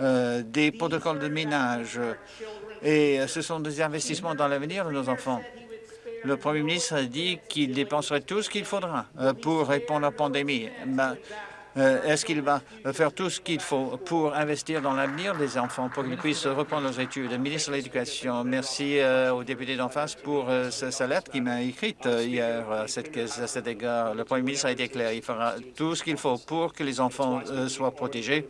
des protocoles de ménage, et ce sont des investissements dans l'avenir de nos enfants. Le Premier ministre a dit qu'il dépenserait tout ce qu'il faudra euh, pour répondre à la pandémie. Euh, est-ce qu'il va faire tout ce qu'il faut pour investir dans l'avenir des enfants, pour qu'ils puissent reprendre leurs études? Ministre de l'Éducation, merci euh, au député d'en face pour euh, sa, lettre qu'il m'a écrite hier à, cette, à, cet égard. Le Premier ministre a été clair, il fera tout ce qu'il faut pour que les enfants soient protégés.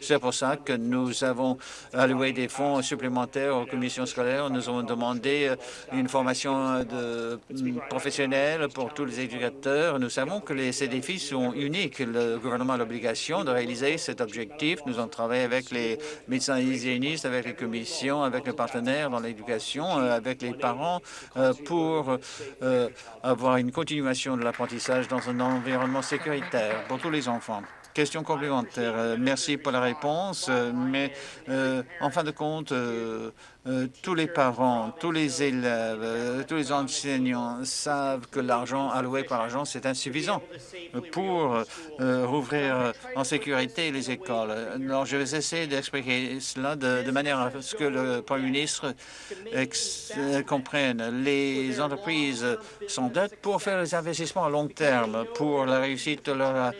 C'est pour ça que nous avons alloué des fonds supplémentaires aux commissions scolaires. Nous avons demandé une formation de professionnelle pour tous les éducateurs. Nous savons que les, ces défis sont uniques. L'obligation de réaliser cet objectif. Nous avons travaillé avec les médecins hygiénistes, avec les commissions, avec les partenaires dans l'éducation, euh, avec les parents euh, pour euh, avoir une continuation de l'apprentissage dans un environnement sécuritaire pour tous les enfants. Question complémentaire. Merci pour la réponse, mais en fin de compte, euh, tous les parents, tous les élèves, euh, tous les enseignants savent que l'argent alloué par l'argent, c'est insuffisant pour euh, rouvrir en sécurité les écoles. Alors, je vais essayer d'expliquer cela de, manière à ce que le Premier ministre comprenne. Les entreprises s'endettent pour faire des investissements à long terme, pour la réussite de leur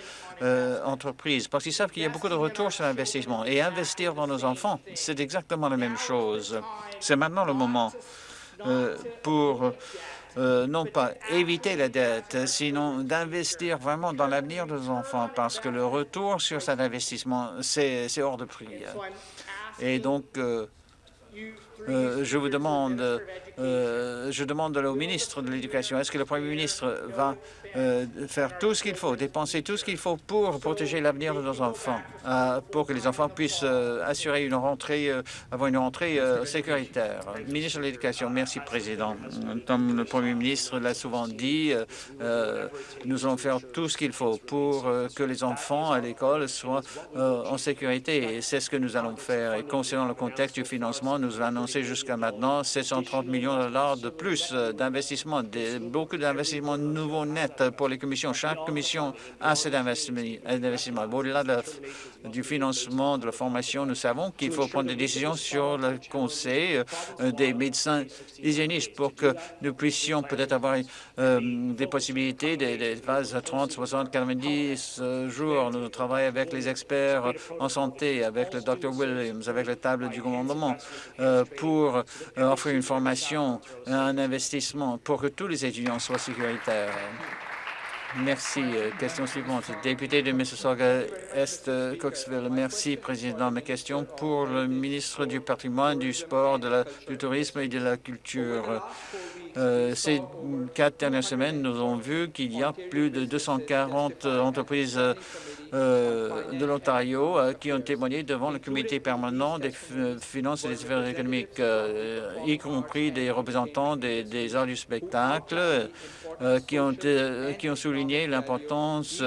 euh, entreprises, parce qu'ils savent qu'il y a beaucoup de retours sur l'investissement. Et investir dans nos enfants, c'est exactement la même chose. C'est maintenant le moment euh, pour euh, non pas éviter la dette, sinon d'investir vraiment dans l'avenir de nos enfants, parce que le retour sur cet investissement, c'est hors de prix. Et donc, je vous demande, je demande au ministre de l'Éducation, est-ce que le Premier ministre va euh, faire tout ce qu'il faut, dépenser tout ce qu'il faut pour protéger l'avenir de nos enfants, euh, pour que les enfants puissent euh, assurer une rentrée, avoir une rentrée sécuritaire? Ministre de l'Éducation, merci Président. Comme le Premier ministre l'a souvent dit, nous allons faire tout ce qu'il faut pour que les enfants à l'école soient en sécurité et c'est ce que nous allons faire. Et concernant le contexte du financement, nous annoncé jusqu'à maintenant 730 millions de de plus d'investissements, beaucoup d'investissements nouveaux nets pour les commissions. Chaque commission a cet investissement. Au-delà du financement de la formation, nous savons qu'il faut prendre des décisions sur le conseil euh, des médecins hygiénistes pour que nous puissions peut-être avoir euh, des possibilités, des, phases à 30, 60, 90 jours. Nous travaillons avec les experts en santé, avec le Dr Williams, avec la table du commandement euh, pour offrir une formation, un investissement pour que tous les étudiants soient sécuritaires. Merci. Euh, question suivante. Député de Mississauga-Est, euh, Coxville. Merci, Président. Ma question pour le ministre du Patrimoine, du Sport, du Tourisme et de la Culture. Euh, ces quatre dernières semaines, nous avons vu qu'il y a plus de 240 entreprises de l'Ontario qui ont témoigné devant le comité permanent des finances et des affaires économiques, y compris des représentants des, arts du spectacle, qui, ont, souligné l'importance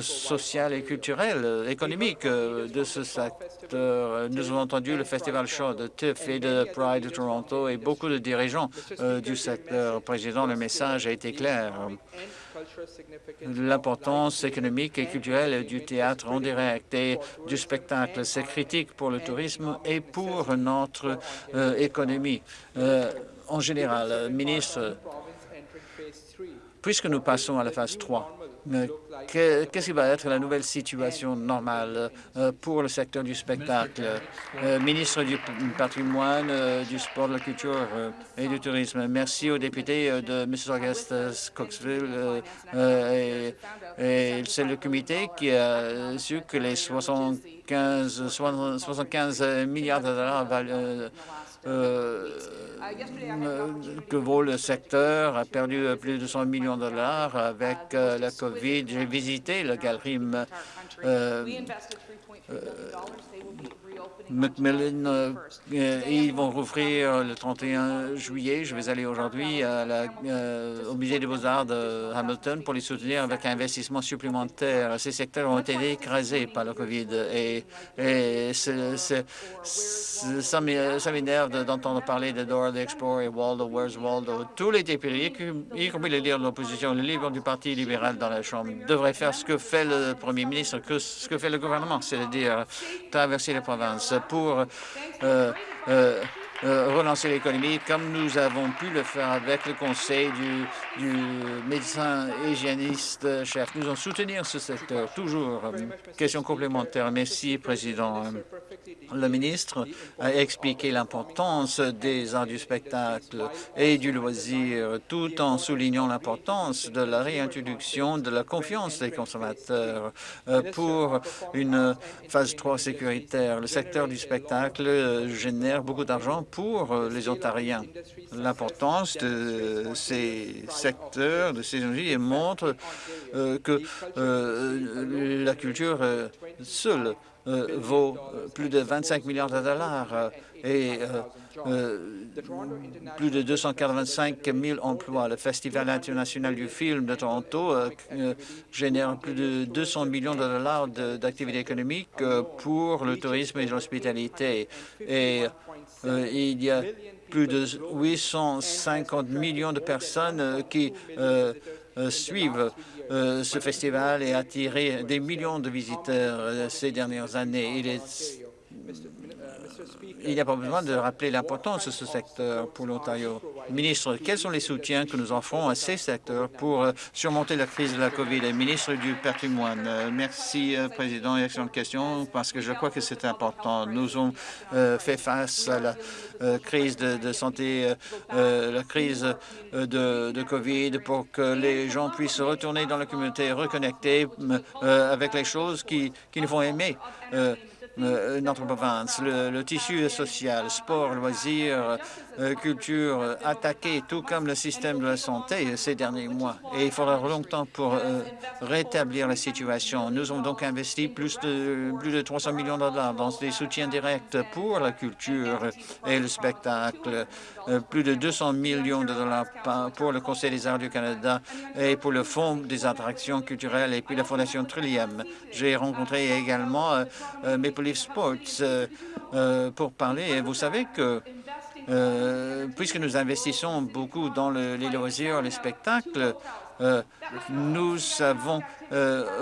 sociale et culturelle, économique de ce secteur. Nous avons entendu le Festival Show de TIFF et de Pride de Toronto et beaucoup de dirigeants du secteur. Président, le message a été clair l'importance économique et culturelle du théâtre en direct et du spectacle. C'est critique pour le tourisme et pour notre euh, économie. Euh, en général, ministre, puisque nous passons à la phase 3, Qu'est-ce qui va être la nouvelle situation normale euh, pour le secteur du spectacle? Euh, Ministre du patrimoine, euh, du sport, de la culture et du tourisme. Merci aux députés de Mississauga Coxville et, c'est le comité qui a su que les 75, 75 milliards de dollars que vaut le secteur, a perdu plus de 100 millions de dollars avec euh, la COVID. J'ai visité la galerie Macmillan, euh, euh, ils vont rouvrir le 31 juillet. Je vais aller aujourd'hui euh, au Musée des beaux-arts de Hamilton pour les soutenir avec un investissement supplémentaire. Ces secteurs ont été écrasés par la COVID et, ça m'énerve d'entendre parler de Dora the et Waldo, Where's Waldo? Tous les députés, y compris les leaders de l'opposition, les leaders du Parti libéral dans la Chambre, devraient faire ce que fait le premier ministre, que ce que fait le gouvernement, c'est-à-dire traverser les provinces pour euh, euh, euh, relancer l'économie comme nous avons pu le faire avec le conseil du, du médecin hygiéniste chef. Nous allons soutenir ce secteur, toujours. Question complémentaire. Merci, Président. Le ministre a expliqué l'importance des arts du spectacle et du loisir, tout en soulignant l'importance de la réintroduction de la confiance des consommateurs pour une phase 3 sécuritaire. Le secteur du spectacle génère beaucoup d'argent pour euh, les Ontariens. L'importance de ces secteurs, de ces énergies, montre euh, que euh, la culture seule vaut plus de 25 milliards de dollars plus de 285 000 emplois. Le Festival international du film de Toronto génère plus de 200 millions de dollars d'activités économiques pour le tourisme et l'hospitalité. Et euh, il y a plus de 850 millions de personnes euh, qui euh, suivent ce festival et attiré des millions de visiteurs ces dernières années. Il n'y a pas besoin de rappeler l'importance de ce secteur pour l'Ontario. Ministre, quels sont les soutiens que nous offrons à ces secteurs pour euh, surmonter la crise de la COVID? Ministre du patrimoine, euh, merci, euh, Président. Excellente question, parce que je crois que c'est important. Nous avons fait face à la crise de, santé, la crise de, COVID pour que les gens puissent retourner dans la communauté, reconnecter avec les choses qui, qui nous font aimer notre province. Le, tissu social, sport, loisirs, euh, culture euh, attaqué, tout comme le système de la santé ces derniers mois. Et il faudra longtemps pour rétablir la situation. Nous avons donc investi plus de, plus de 300 millions de dollars dans des soutiens directs pour la culture et le spectacle, plus de 200 millions de dollars pour le Conseil des arts du Canada et pour le Fonds des attractions culturelles et puis la Fondation Trillium. J'ai rencontré également mes Leaf Sports euh, euh, pour parler. Et vous savez que euh, puisque nous investissons beaucoup dans les loisirs, les spectacles, nous avons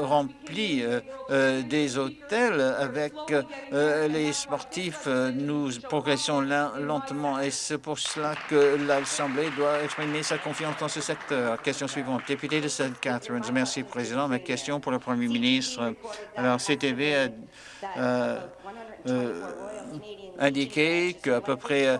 rempli des hôtels avec les sportifs. Nous progressons lentement et c'est pour cela que l'Assemblée doit exprimer sa confiance dans ce secteur. Question suivante. Député de St. Catharines. Merci, Président. Ma question pour le Premier ministre. Alors, CTV a euh, indiqué qu'à peu près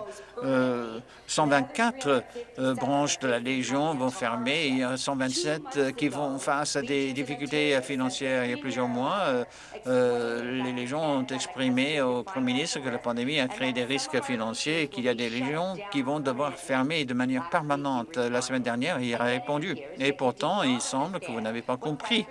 124 euh, euh, branches de la Légion vont fermer. Il y a 127 qui vont face à des difficultés financières il y a plusieurs mois. les Légions ont exprimé au Premier ministre que la pandémie a créé des risques financiers et qu'il y a des Légions qui vont devoir fermer de manière permanente. La semaine dernière, il a répondu. Et pourtant, il semble que vous n'avez pas compris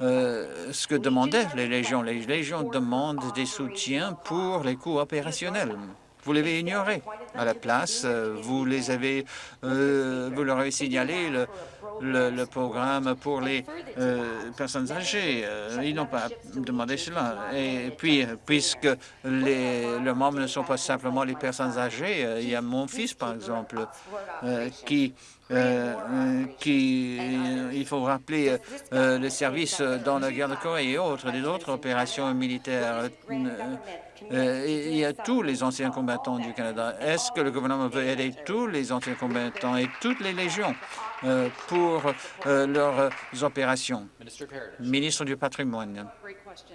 ce que demandaient les légions. Les légions demandent des soutiens pour les coûts opérationnels. Vous l'avez ignoré. À la place, vous les avez, vous leur avez signalé le, le, programme pour les euh, personnes âgées. Euh, ils n'ont pas demandé cela. Et puis, puisque les, leurs membres ne sont pas simplement les personnes âgées, euh, il y a mon fils, par exemple, qui qui, il faut rappeler le service dans la guerre de Corée et autres, des autres opérations militaires. Il y a tous les anciens combattants du Canada. Est-ce que le gouvernement veut aider tous les anciens combattants et toutes les légions euh, pour euh, leurs opérations? Ministre du patrimoine.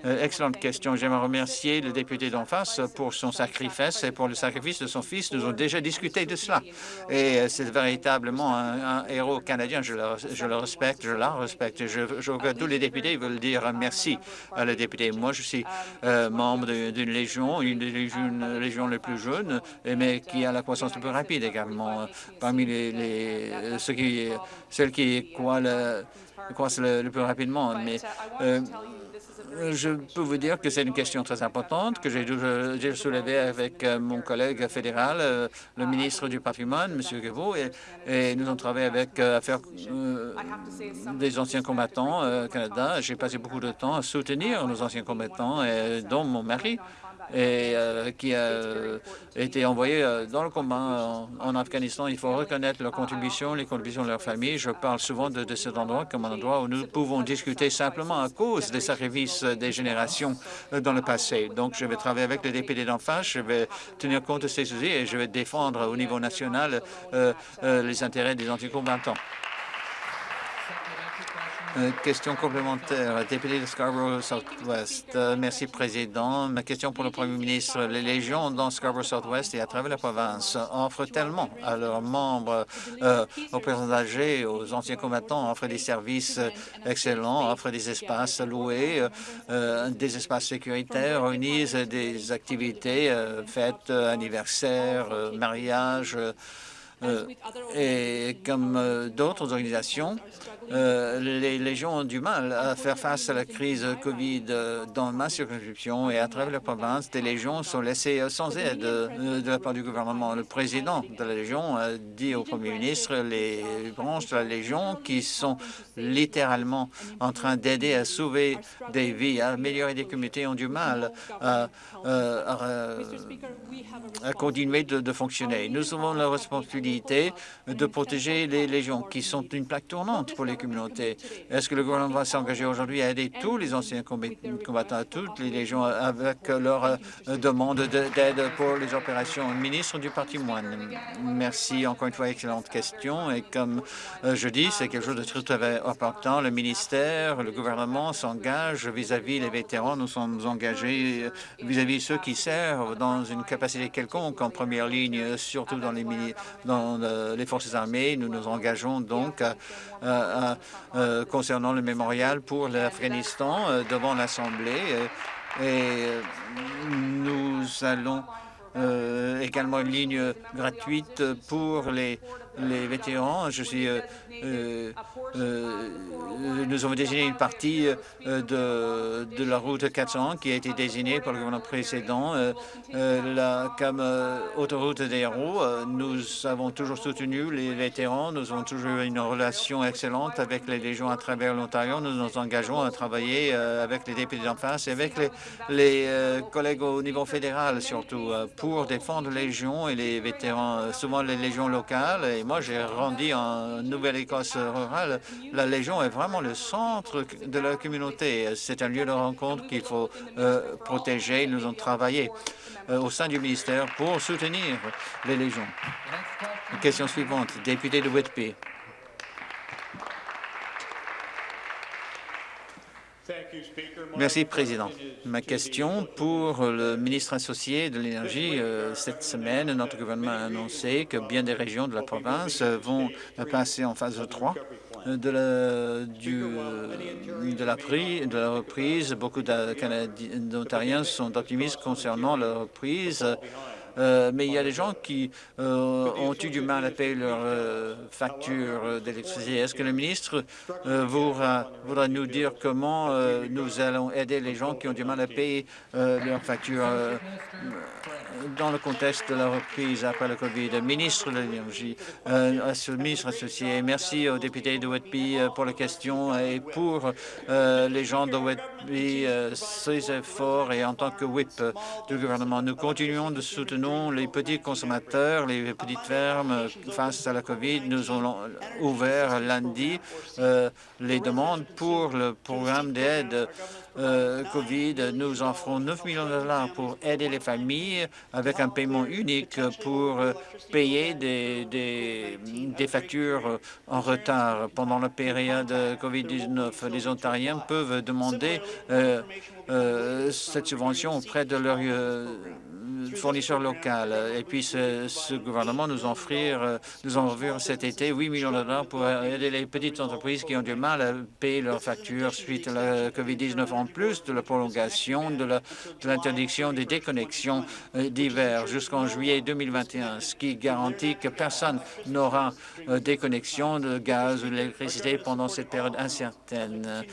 Euh, excellente question. J'aimerais remercier le député d'en face pour son sacrifice et pour le sacrifice de son fils. Nous avons déjà discuté de cela. Et c'est véritablement un, héros canadien. Je le, je le, respecte, je la respecte. Je, je que tous les députés veulent dire merci à le député. Moi, je suis membre d'une légion, une des légions, les plus jeunes, mais qui a la croissance la plus rapide également. Parmi les, ceux qui celle qui le, le, plus rapidement. Euh, je peux vous dire que c'est une question très importante que j'ai soulevée avec euh, mon collègue fédéral, euh, le ministre du patrimoine, M. Guevaux, et, nous avons travaillé avec affaires des anciens combattants au Canada. J'ai passé beaucoup de temps à soutenir nos anciens combattants, et, dont mon mari et euh, qui a euh, été envoyé euh, dans le combat en, Afghanistan. Il faut reconnaître leur contribution, les contributions de leur famille. Je parle souvent de, cet endroit comme un endroit où nous pouvons discuter simplement à cause des sacrifices des générations dans le passé. Donc, je vais travailler avec les députés d'en face, je vais tenir compte de ces soucis et je vais défendre au niveau national les intérêts des anticombattants. Euh, question complémentaire, député de Scarborough Southwest. Euh, merci, Président. Ma question pour le Premier ministre. Les légions dans Scarborough Southwest et à travers la province offrent tellement à leurs membres, euh, aux personnes âgées, aux anciens combattants, offrent des services excellents, offrent des espaces loués, des espaces sécuritaires, organisent des activités, fêtes, anniversaires, mariages, et comme d'autres organisations, euh, les légions ont du mal à faire face à la crise COVID dans ma circonscription et à travers la province. Des légions sont laissées sans aide de la part du gouvernement. Le président de la Légion a dit au premier ministre les branches de la Légion qui sont littéralement en train d'aider à sauver des vies, à améliorer des communautés, ont du mal à, euh, continuer de, fonctionner. Nous avons la responsabilité de protéger les légions qui sont une plaque tournante pour les communautés. Est-ce que le gouvernement va s'engager aujourd'hui à aider tous les anciens combattants, toutes les légions avec leur euh, demande d'aide pour les opérations? Ministre du patrimoine, merci encore une fois, excellente question. Et comme euh, je dis, c'est quelque chose de très, important. Le ministère, le gouvernement s'engage vis-à-vis des vétérans. Nous sommes engagés euh, vis-à-vis ceux qui servent dans une capacité quelconque en première ligne, surtout dans les, dans les forces armées. Nous nous engageons donc à euh, concernant le mémorial pour l'Afghanistan euh, devant l'Assemblée. Euh, et nous allons également une ligne gratuite pour les, les vétérans. Suis euh, euh, nous avons désigné une partie euh, de, la route 400 qui a été désignée par le gouvernement précédent comme autoroute des héros. Nous avons toujours soutenu les vétérans. Nous avons toujours eu une relation excellente avec les légions à travers l'Ontario. Nous nous engageons à travailler avec les députés d'en face et avec les, collègues au niveau fédéral surtout pour défendre les légions et les vétérans, souvent les légions locales. Moi, j'ai rendu en nouvelle rurale, la Légion est vraiment le centre de la communauté. C'est un lieu de rencontre qu'il faut euh, protéger. Nous avons travaillé euh, au sein du ministère pour soutenir les Légions. Question suivante, député de Whitby. Merci, Président. Ma question pour le ministre associé de l'Énergie. Euh, cette semaine, notre gouvernement a annoncé que bien des régions de la province vont passer en phase 3 de la, de la, de la reprise. Beaucoup d'Ontariens sont optimistes concernant la reprise mais il y a des gens qui ont eu du mal à payer leur facture d'électricité. Est-ce que le ministre voudra, voudra, nous dire comment nous allons aider les gens qui ont du mal à payer leur facture dans le contexte de la reprise après le COVID? Ministre de l'Énergie, euh, ministre associé, merci aux députés de Whitby euh, pour la question et pour euh, les gens de Whitby, euh, ces efforts et en tant que whip du gouvernement. Nous continuons de soutenir les petits consommateurs, les petites fermes face à la COVID. Nous avons ouvert lundi les demandes pour le programme d'aide euh, COVID, nous offrons 9 millions de dollars pour aider les familles avec un paiement unique pour payer des, factures en retard pendant la période COVID-19. Les Ontariens peuvent demander euh, euh, cette subvention auprès de leur euh, fournisseur local. Et puis, ce, ce gouvernement nous offrir, euh, nous offrir cet été 8 millions de dollars pour aider les petites entreprises qui ont du mal à payer leurs factures suite à la COVID-19, en plus de la prolongation de l'interdiction des déconnexions d'hiver jusqu'en juillet 2021, ce qui garantit que personne n'aura déconnexion de gaz ou d'électricité pendant cette période incertaine.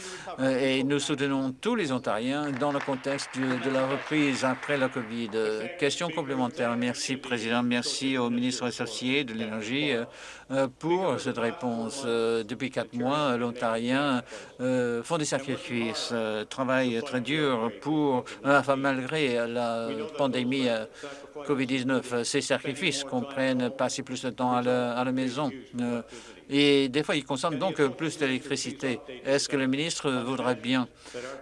Et nous soutenons tous les Ontariens dans le contexte de la reprise après la COVID. Question complémentaire. Merci, Président. Merci au ministre associé de l'Énergie euh, pour cette réponse. Euh, depuis quatre mois, l'Ontarien euh, font des sacrifices, travaillent très dur pour, malgré la pandémie COVID-19, ces sacrifices comprennent passer plus de temps à la maison et des fois, ils consomment donc plus d'électricité. Est-ce que le ministre voudrait bien,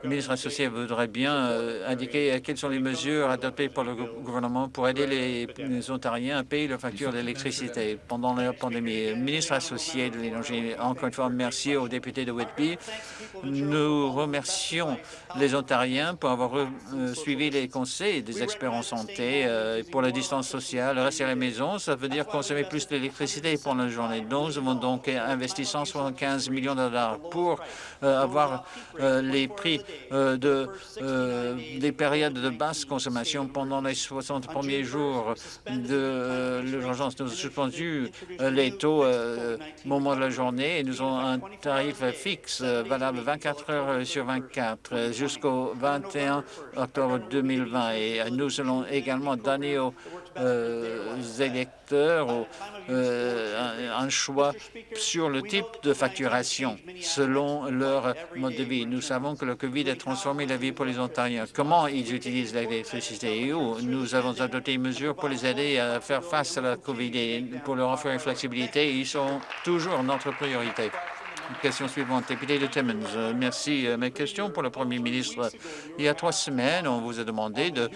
le ministre associé voudrait bien euh, indiquer quelles sont les mesures adoptées par le gouvernement pour aider les, Ontariens à payer leurs factures d'électricité pendant la pandémie? Le ministre associé de l'Énergie, encore une fois, merci aux députés de Whitby. Nous remercions les Ontariens pour avoir euh, suivi les conseils des experts en santé euh, pour la distance sociale. Rester à la maison, ça veut dire consommer plus d'électricité pendant la journée. Donc, nous donc investi 175 millions de dollars pour euh, avoir euh, les prix euh, de, des périodes de basse consommation pendant les 60 premiers jours de l'urgence. Nous avons suspendu les taux au moment de la journée et nous avons un tarif fixe valable 24 heures sur 24 jusqu'au 21 octobre 2020. Et nous allons également donner aux électeurs un choix sur le type de facturation selon leur mode de vie. Nous savons que le COVID a transformé la vie pour les Ontariens. Comment ils utilisent l'électricité et où nous avons adopté une mesure pour les aider à faire face à la COVID et pour leur offrir une flexibilité. Ils sont toujours notre priorité. Question suivante, député de Timmins. Euh, merci. Euh, mes questions pour le Premier ministre. Il y a trois semaines, on vous a demandé de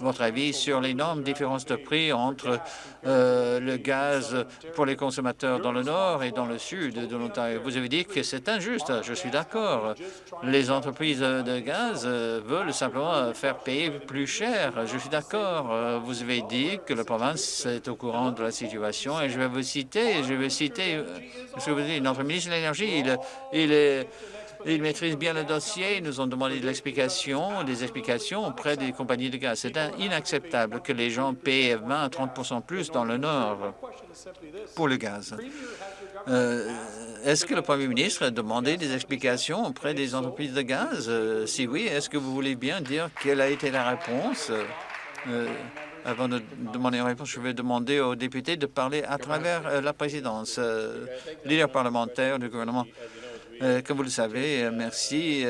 votre avis sur l'énorme différence de prix entre euh, le gaz pour les consommateurs dans le nord et dans le sud de l'Ontario? Vous avez dit que c'est injuste. Je suis d'accord. Les entreprises de gaz veulent simplement faire payer plus cher. Je suis d'accord. Vous avez dit que la province est au courant de la situation et je vais vous citer, je vais citer ce que vous dites, notre ministre de l'Énergie il, maîtrise bien le dossier. Ils nous ont demandé de l'explication, des explications auprès des compagnies de gaz. C'est inacceptable que les gens paient 20 à 30 plus dans le Nord pour le gaz. Euh, est-ce que le Premier ministre a demandé des explications auprès des entreprises de gaz? Euh, si oui, est-ce que vous voulez bien dire quelle a été la réponse? Euh, avant de demander une réponse, je vais demander aux députés de parler à travers la présidence. Leader parlementaire du gouvernement, comme vous le savez, merci.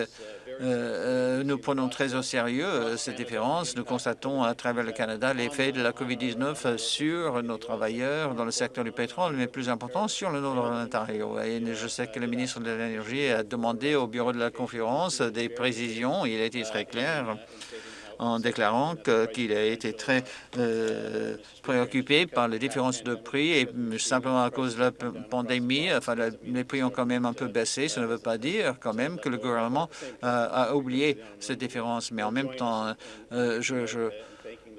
nous prenons très au sérieux cette différence. Nous constatons à travers le Canada l'effet de la COVID-19 sur nos travailleurs dans le secteur du pétrole, mais plus important sur le nord de l'Ontario. Et je sais que le ministre de l'Énergie a demandé au bureau de la conférence des précisions. Il a été très clair en déclarant qu'il a été très euh, préoccupé par les différences de prix et simplement à cause de la pandémie, les prix ont quand même un peu baissé. Ça ne veut pas dire quand même que le gouvernement a oublié cette différence, mais en même temps, euh, je, je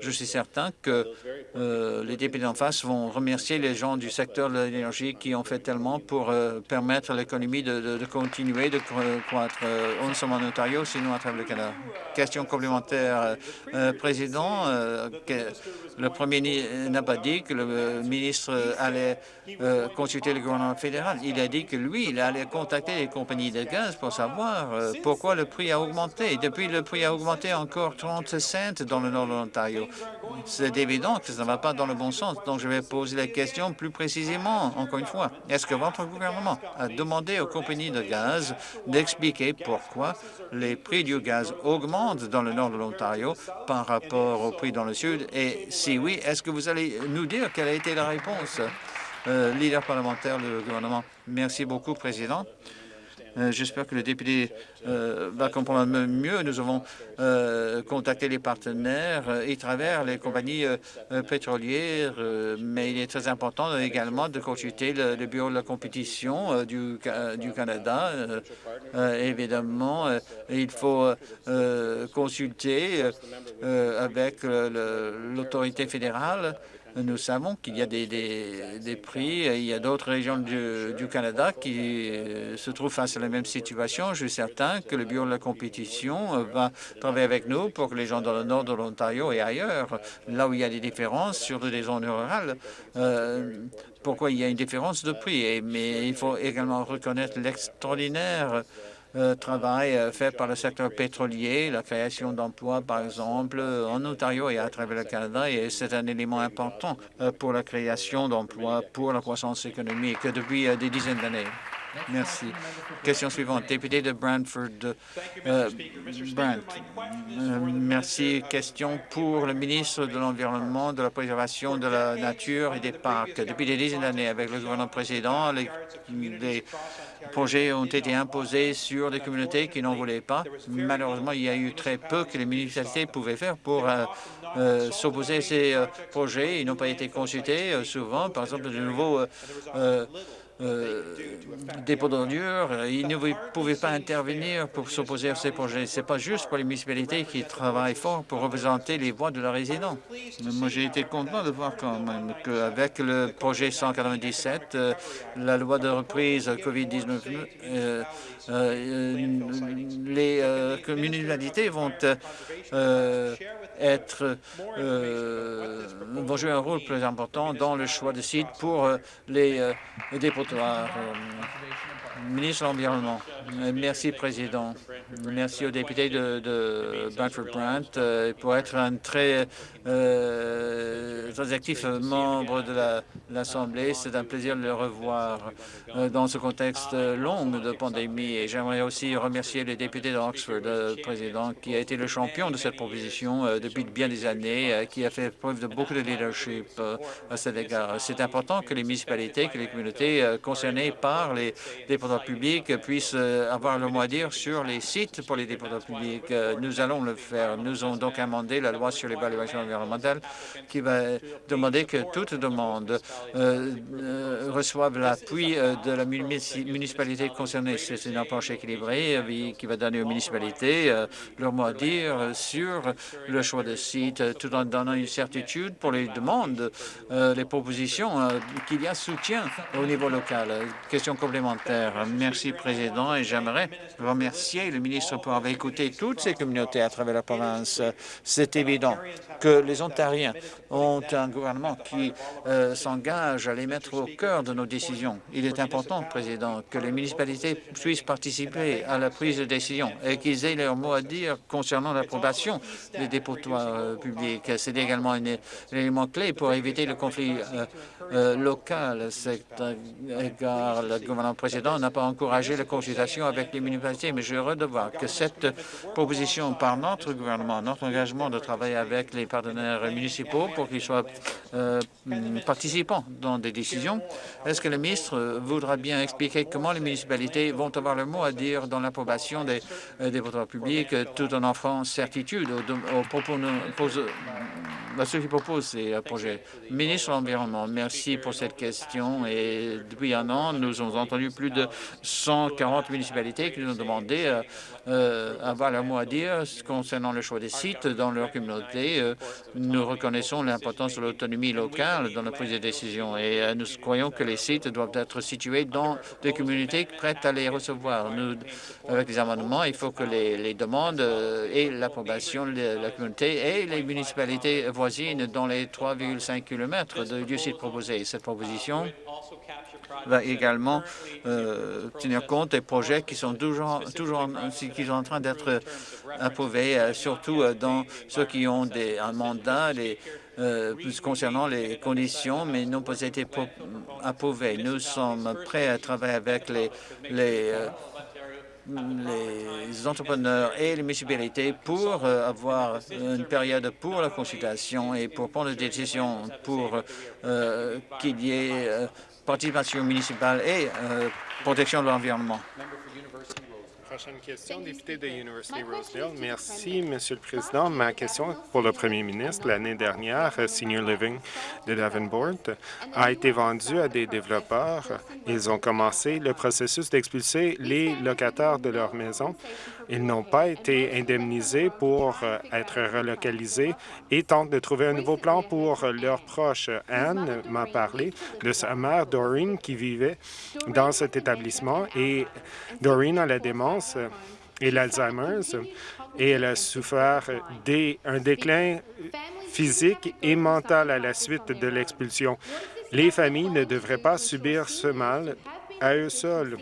Je suis certain que euh, les députés en face vont remercier les gens du secteur de l'énergie qui ont fait tellement pour euh, permettre à l'économie de, continuer de croître, euh, non seulement en Ontario, sinon à travers le Canada. Question complémentaire. Président, le premier n'a pas dit que le ministre allait consulter le gouvernement fédéral. Il a dit que lui, il allait contacter les compagnies de gaz pour savoir pourquoi le prix a augmenté. Depuis, le prix a augmenté encore 30 cents dans le nord de l'Ontario. C'est évident que ça ne va pas dans le bon sens. Donc, je vais poser la question plus précisément, encore une fois. Est-ce que votre gouvernement a demandé aux compagnies de gaz d'expliquer pourquoi les prix du gaz augmentent dans le nord de l'Ontario par rapport aux prix dans le sud? Et si oui, est-ce que vous allez nous dire quelle a été la réponse? Euh, leader parlementaire du gouvernement? Merci beaucoup, Président. Euh, j'espère que le député euh, va comprendre mieux. Nous avons euh, contacté les partenaires et travers les compagnies pétrolières, mais il est très important également de consulter le, Bureau de la compétition du, du Canada. évidemment, il faut consulter avec l'autorité fédérale nous savons qu'il y a des, prix, il y a d'autres régions du, Canada qui euh, se trouvent face à la même situation. Je suis certain que le Bureau de la compétition euh, va travailler avec nous pour que les gens dans le nord de l'Ontario et ailleurs, là où il y a des différences sur des zones rurales, euh, pourquoi il y a une différence de prix. mais il faut également reconnaître l'extraordinaire euh, travail euh, fait par le secteur pétrolier, la création d'emplois, par exemple, en Ontario et à travers le Canada, et c'est un élément important euh, pour la création d'emplois, pour la croissance économique depuis des dizaines d'années. Merci. Question suivante. Député de Brantford. Euh, Brant. Euh, merci. Question pour le ministre de l'Environnement, de la Préservation de la Nature et des Parcs. Depuis des dizaines d'années, avec le gouvernement précédent, les, projets ont été imposés sur des communautés qui n'en voulaient pas. Malheureusement, il y a eu très peu que les municipalités pouvaient faire pour euh, s'opposer à ces projets. Ils n'ont pas été consultés souvent. Par exemple, de nouveaux euh, dépôts d'ordures, ils ne pouvaient pas intervenir pour s'opposer à ces projets. Ce n'est pas juste pour les municipalités qui travaillent fort pour représenter les voix de leurs résidents. Moi, j'ai été content de voir quand même qu'avec le projet 197, euh, la loi de reprise COVID-19, euh, les municipalités vont être vont jouer un rôle plus important dans le choix de sites pour les dépôts euh, ministre de l'Environnement. Merci, Président. Merci aux députés de, de Brantford-Brant euh, pour être un très, euh, actif membre de l'Assemblée. C'est un plaisir de le revoir dans ce contexte long de pandémie. Et j'aimerais aussi remercier les députés d'Oxford, Président, qui a été le champion de cette proposition depuis bien des années, qui a fait preuve de beaucoup de leadership à cet égard. C'est important que les municipalités, que les communautés concernés par les déposants publics puissent euh, avoir le mot à dire sur les sites pour les déposants publics. Euh, nous allons le faire. Nous avons donc amendé la loi sur l'évaluation environnementale qui va demander que toute demande euh, reçoive l'appui de la municipalité concernée. C'est une approche équilibrée qui va donner aux municipalités leur mot à dire sur le choix de site, tout en donnant une certitude pour les demandes, les propositions, qu'il y a soutien au niveau local. Question complémentaire. Merci, Président, j'aimerais remercier le ministre pour avoir écouté toutes ces communautés à travers la province. C'est évident que les Ontariens ont un gouvernement qui euh, s'engage à les mettre au cœur de nos décisions. Il est important, Président, que les municipalités puissent participer à la prise de décision et qu'ils aient leur mot à dire concernant l'approbation des dépotoirs euh, publics. C'est également un élément clé pour éviter le conflit euh, local. Car le gouvernement précédent n'a pas encouragé la consultation avec les municipalités. Mais je suis heureux de voir que cette proposition par notre gouvernement, notre engagement de travailler avec les partenaires municipaux pour qu'ils soient euh, participants dans des décisions, est-ce que le ministre voudra bien expliquer comment les municipalités vont avoir le mot à dire dans l'approbation des, des publics tout en offrant certitude aux, aux, ceux qui proposent ces euh, projets. Ministre de l'Environnement, merci pour cette question. Et depuis un an, nous avons entendu plus de 140 municipalités qui nous ont demandé euh, euh, avoir leur mot à dire concernant le choix des sites dans leur communauté. nous reconnaissons l'importance de l'autonomie locale dans la prise de décision et nous croyons que les sites doivent être situés dans des communautés prêtes à les recevoir. Avec les amendements, il faut que les, demandes et l'approbation de la communauté et les municipalités voisines dans les 3,5 km du site proposé. Cette proposition va également euh, tenir compte des projets qui sont toujours, toujours qui sont en train d'être approuvés, euh, surtout euh, dans ceux qui ont des, un mandat, concernant les conditions, mais n'ont pas été approuvés. Nous sommes prêts à travailler avec les, entrepreneurs et les municipalités pour euh, avoir une période pour la consultation et pour prendre des décisions pour euh, qu'il y ait euh, participation municipale et protection de l'environnement. Prochaine question, député de University Rosedale. Merci, Monsieur le Président. Ma question pour le Premier ministre. L'année dernière, Senior Living de Davenport a été vendu à des développeurs. Ils ont commencé le processus d'expulser les locataires de leur maison. Ils n'ont pas été indemnisés pour euh, être relocalisés et tentent de trouver un nouveau plan pour leurs proches. Anne m'a parlé de sa mère, Doreen, qui vivait dans cet établissement et Doreen a la démence et l'Alzheimer's et elle a souffert d'un déclin physique et mental à la suite de l'expulsion. Les familles ne devraient pas subir ce mal à eux seuls.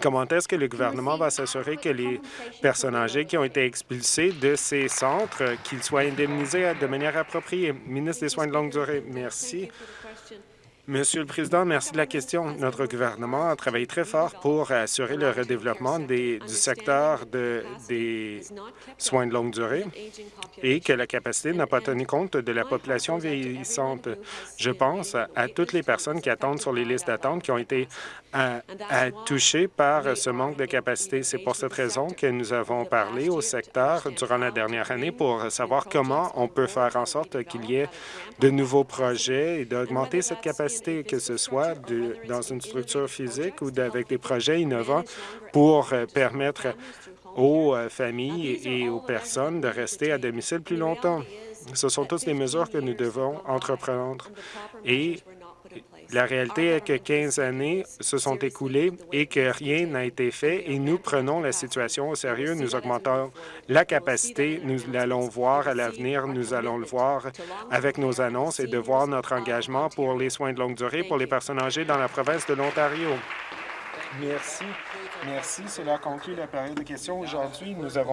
Comment est-ce que le gouvernement va s'assurer que les personnes âgées qui ont été expulsées de ces centres, qu'ils soient indemnisés de manière appropriée? Ministre des Soins de longue durée, merci. Monsieur le Président, merci de la question. Notre gouvernement a travaillé très fort pour assurer le redéveloppement du secteur de, des soins de longue durée et que la capacité n'a pas tenu compte de la population vieillissante. Je pense à toutes les personnes qui attendent sur les listes d'attente qui ont été touchées par ce manque de capacité. C'est pour cette raison que nous avons parlé au secteur durant la dernière année pour savoir comment on peut faire en sorte qu'il y ait de nouveaux projets et d'augmenter cette capacité que ce soit dans une structure physique ou avec des projets innovants pour euh, permettre aux euh, familles et aux personnes de rester à domicile plus longtemps. Ce sont toutes des mesures que nous devons entreprendre et la réalité est que 15 années se sont écoulées et que rien n'a été fait et nous prenons la situation au sérieux. Nous augmentons la capacité. Nous allons voir à l'avenir, nous allons le voir avec nos annonces et de voir notre engagement pour les soins de longue durée pour les personnes âgées dans la province de l'Ontario. Merci. Merci. Cela conclut la période de questions. Aujourd'hui, nous avons